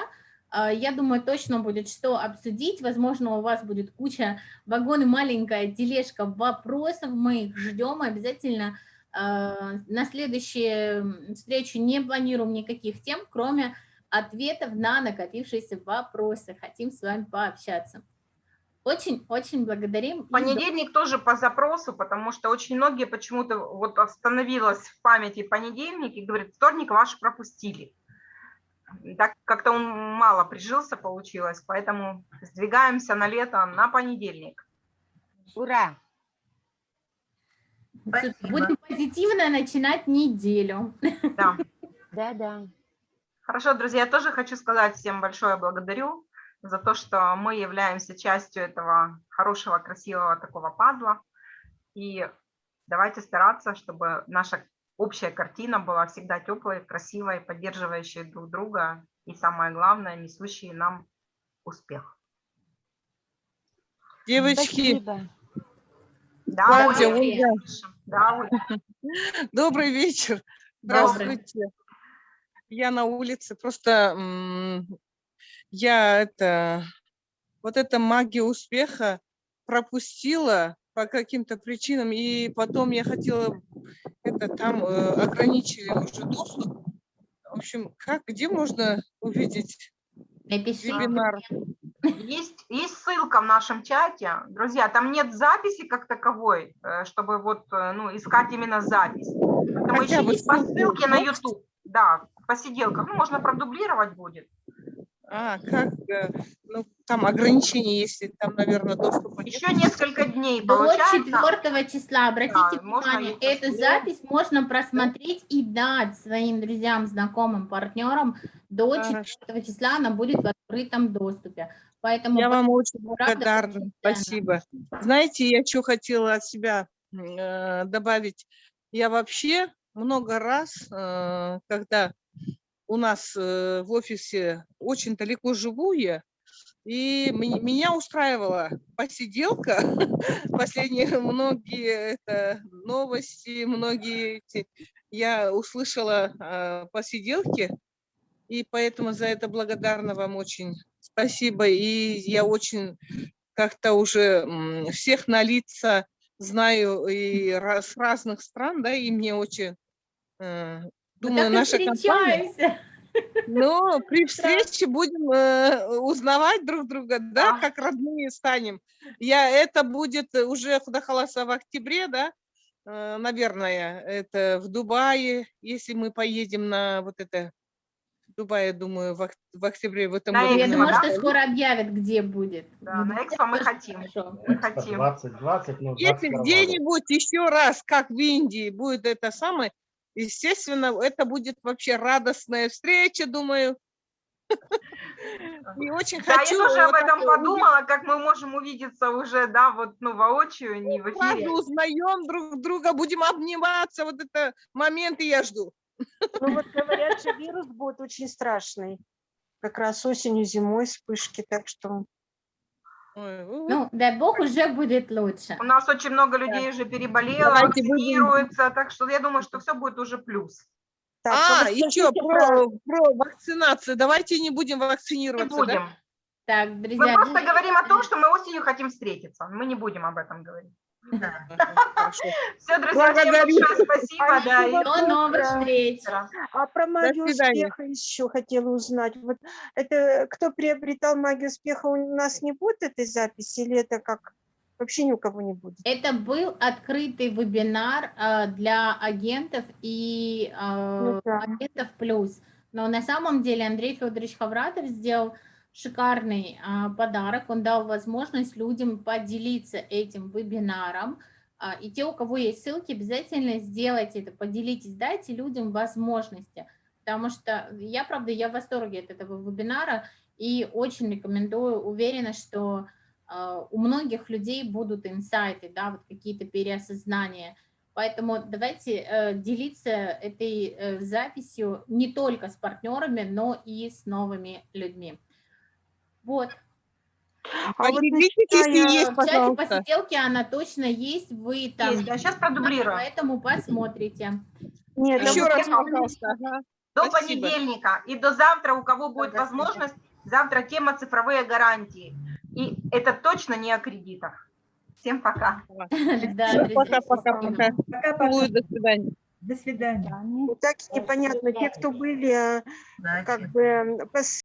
Я думаю, точно будет что обсудить. Возможно, у вас будет куча вагон и маленькая тележка вопросов. Мы их ждем обязательно. На следующую встречу не планируем никаких тем, кроме ответов на накопившиеся вопросы. Хотим с вами пообщаться. Очень-очень благодарим. Понедельник тоже по запросу, потому что очень многие почему-то вот остановилось в памяти понедельник и говорит, вторник ваш пропустили. Так как-то он мало прижился, получилось, поэтому сдвигаемся на лето на понедельник. Ура! Будем позитивно начинать неделю. Да. Да, да. Хорошо, друзья, я тоже хочу сказать всем большое благодарю за то, что мы являемся частью этого хорошего, красивого такого пазла. И давайте стараться, чтобы наша общая картина была всегда теплой, красивой, поддерживающей друг друга и, самое главное, несущей нам успех. Девочки, Спасибо. Да, Клавдия, Оля, Ольга. да, Оля. добрый вечер. Добрый. Здравствуйте. Я на улице, просто я это, вот эта магия успеха пропустила по каким-то причинам, и потом я хотела, это там э, ограничили уже доступ. В общем, как, где можно увидеть Напиши. вебинар? Есть, есть ссылка в нашем чате. Друзья, там нет записи как таковой, э, чтобы вот, э, ну, искать именно запись. Поэтому Хотя бы ищите по ссылке на? YouTube. Да, посиделках. Ну, можно продублировать будет. А, как, э, ну, там ограничения, если там, наверное, доступа нет. Еще несколько дней До получается. 4 числа, обратите Да, внимание, эту посмотреть. запись можно просмотреть и дать своим друзьям, знакомым, партнерам. До 4 числа она будет в открытом доступе. Поэтому Я вам очень благодарна. Спасибо. Знаете, я что хотела от себя э, добавить? Я вообще много раз, э, когда у нас э, в офисе очень далеко живу я, и ме- меня устраивала посиделка, последние многие это, новости, многие эти, я услышала э, посиделки, и поэтому за это благодарна вам очень. Спасибо. И я очень как-то уже всех на лица знаю и с разных стран, да, и мне очень, э, думаю, так и наша компания... встречаемся. Но при встрече будем э, узнавать друг друга, да, как родные станем. Я, это будет уже Худахаласа в октябре, да, э, наверное, это в Дубае, если мы поедем на вот это, в Дубае, думаю, в, в октябре в этом На году. Я думаю, да? что скоро объявят, где будет. Да, на экспо мы хотим. Мы хотим. 2020, ну, Если 21 года. где-нибудь еще раз, как в Индии, будет это самое, естественно, это будет вообще радостная встреча, думаю. И очень Да, я хочу... тоже об вот этом это подумала, как мы можем увидеться уже, да, вот, ну, воочию, не в Сразу эфире. узнаем друг друга, будем обниматься, вот это момент и я жду. Ну вот говорят же, вирус будет очень страшный. Как раз осенью, зимой вспышки, так что... Ну, дай бог, уже будет лучше. У нас очень много людей уже переболело, Давайте будем- вакцинируются, так что я думаю, что все будет уже плюс. а, еще про, про вакцинацию. Давайте не будем вакцинироваться, будем. да? Так, Мы друзья, просто говорим о том, что мы осенью хотим встретиться. Мы не будем об этом говорить. Все, друзья, большое спасибо. Да, до новых встреч. А про магию успеха еще хотела узнать. Вот это кто приобретал магию успеха, у нас не будет этой записи или это как вообще ни у кого не будет? Это был открытый вебинар э, для агентов и э, Ну да. агентов плюс. Но на самом деле Андрей Федорович Хавратов сделал шикарный а, подарок. Он дал возможность людям поделиться этим вебинаром. А, и те, у кого есть ссылки, обязательно сделайте это, поделитесь, дайте людям возможности. Потому что я, правда, я в восторге от этого вебинара и очень рекомендую, уверена, что а, у многих людей будут инсайты, да, вот какие-то переосознания. Поэтому давайте э, делиться этой э, записью не только с партнерами, но и с новыми людьми. Вот. А вот Поделитесь, если начиная- есть, В чате пожалуйста. посиделки она точно есть, вы там. Есть, да, щас продублирую. Поэтому посмотрите. Нет, да Еще вот раз, я- пожалуйста. ага. До Спасибо. понедельника и до завтра, у кого будет свидания. возможность, завтра тема цифровые гарантии. И это точно не о кредитах. Всем пока. Да, Пока-пока-пока. Пока-пока. До свидания. До свидания. Так непонятно, те, кто были, э, Да, как бы,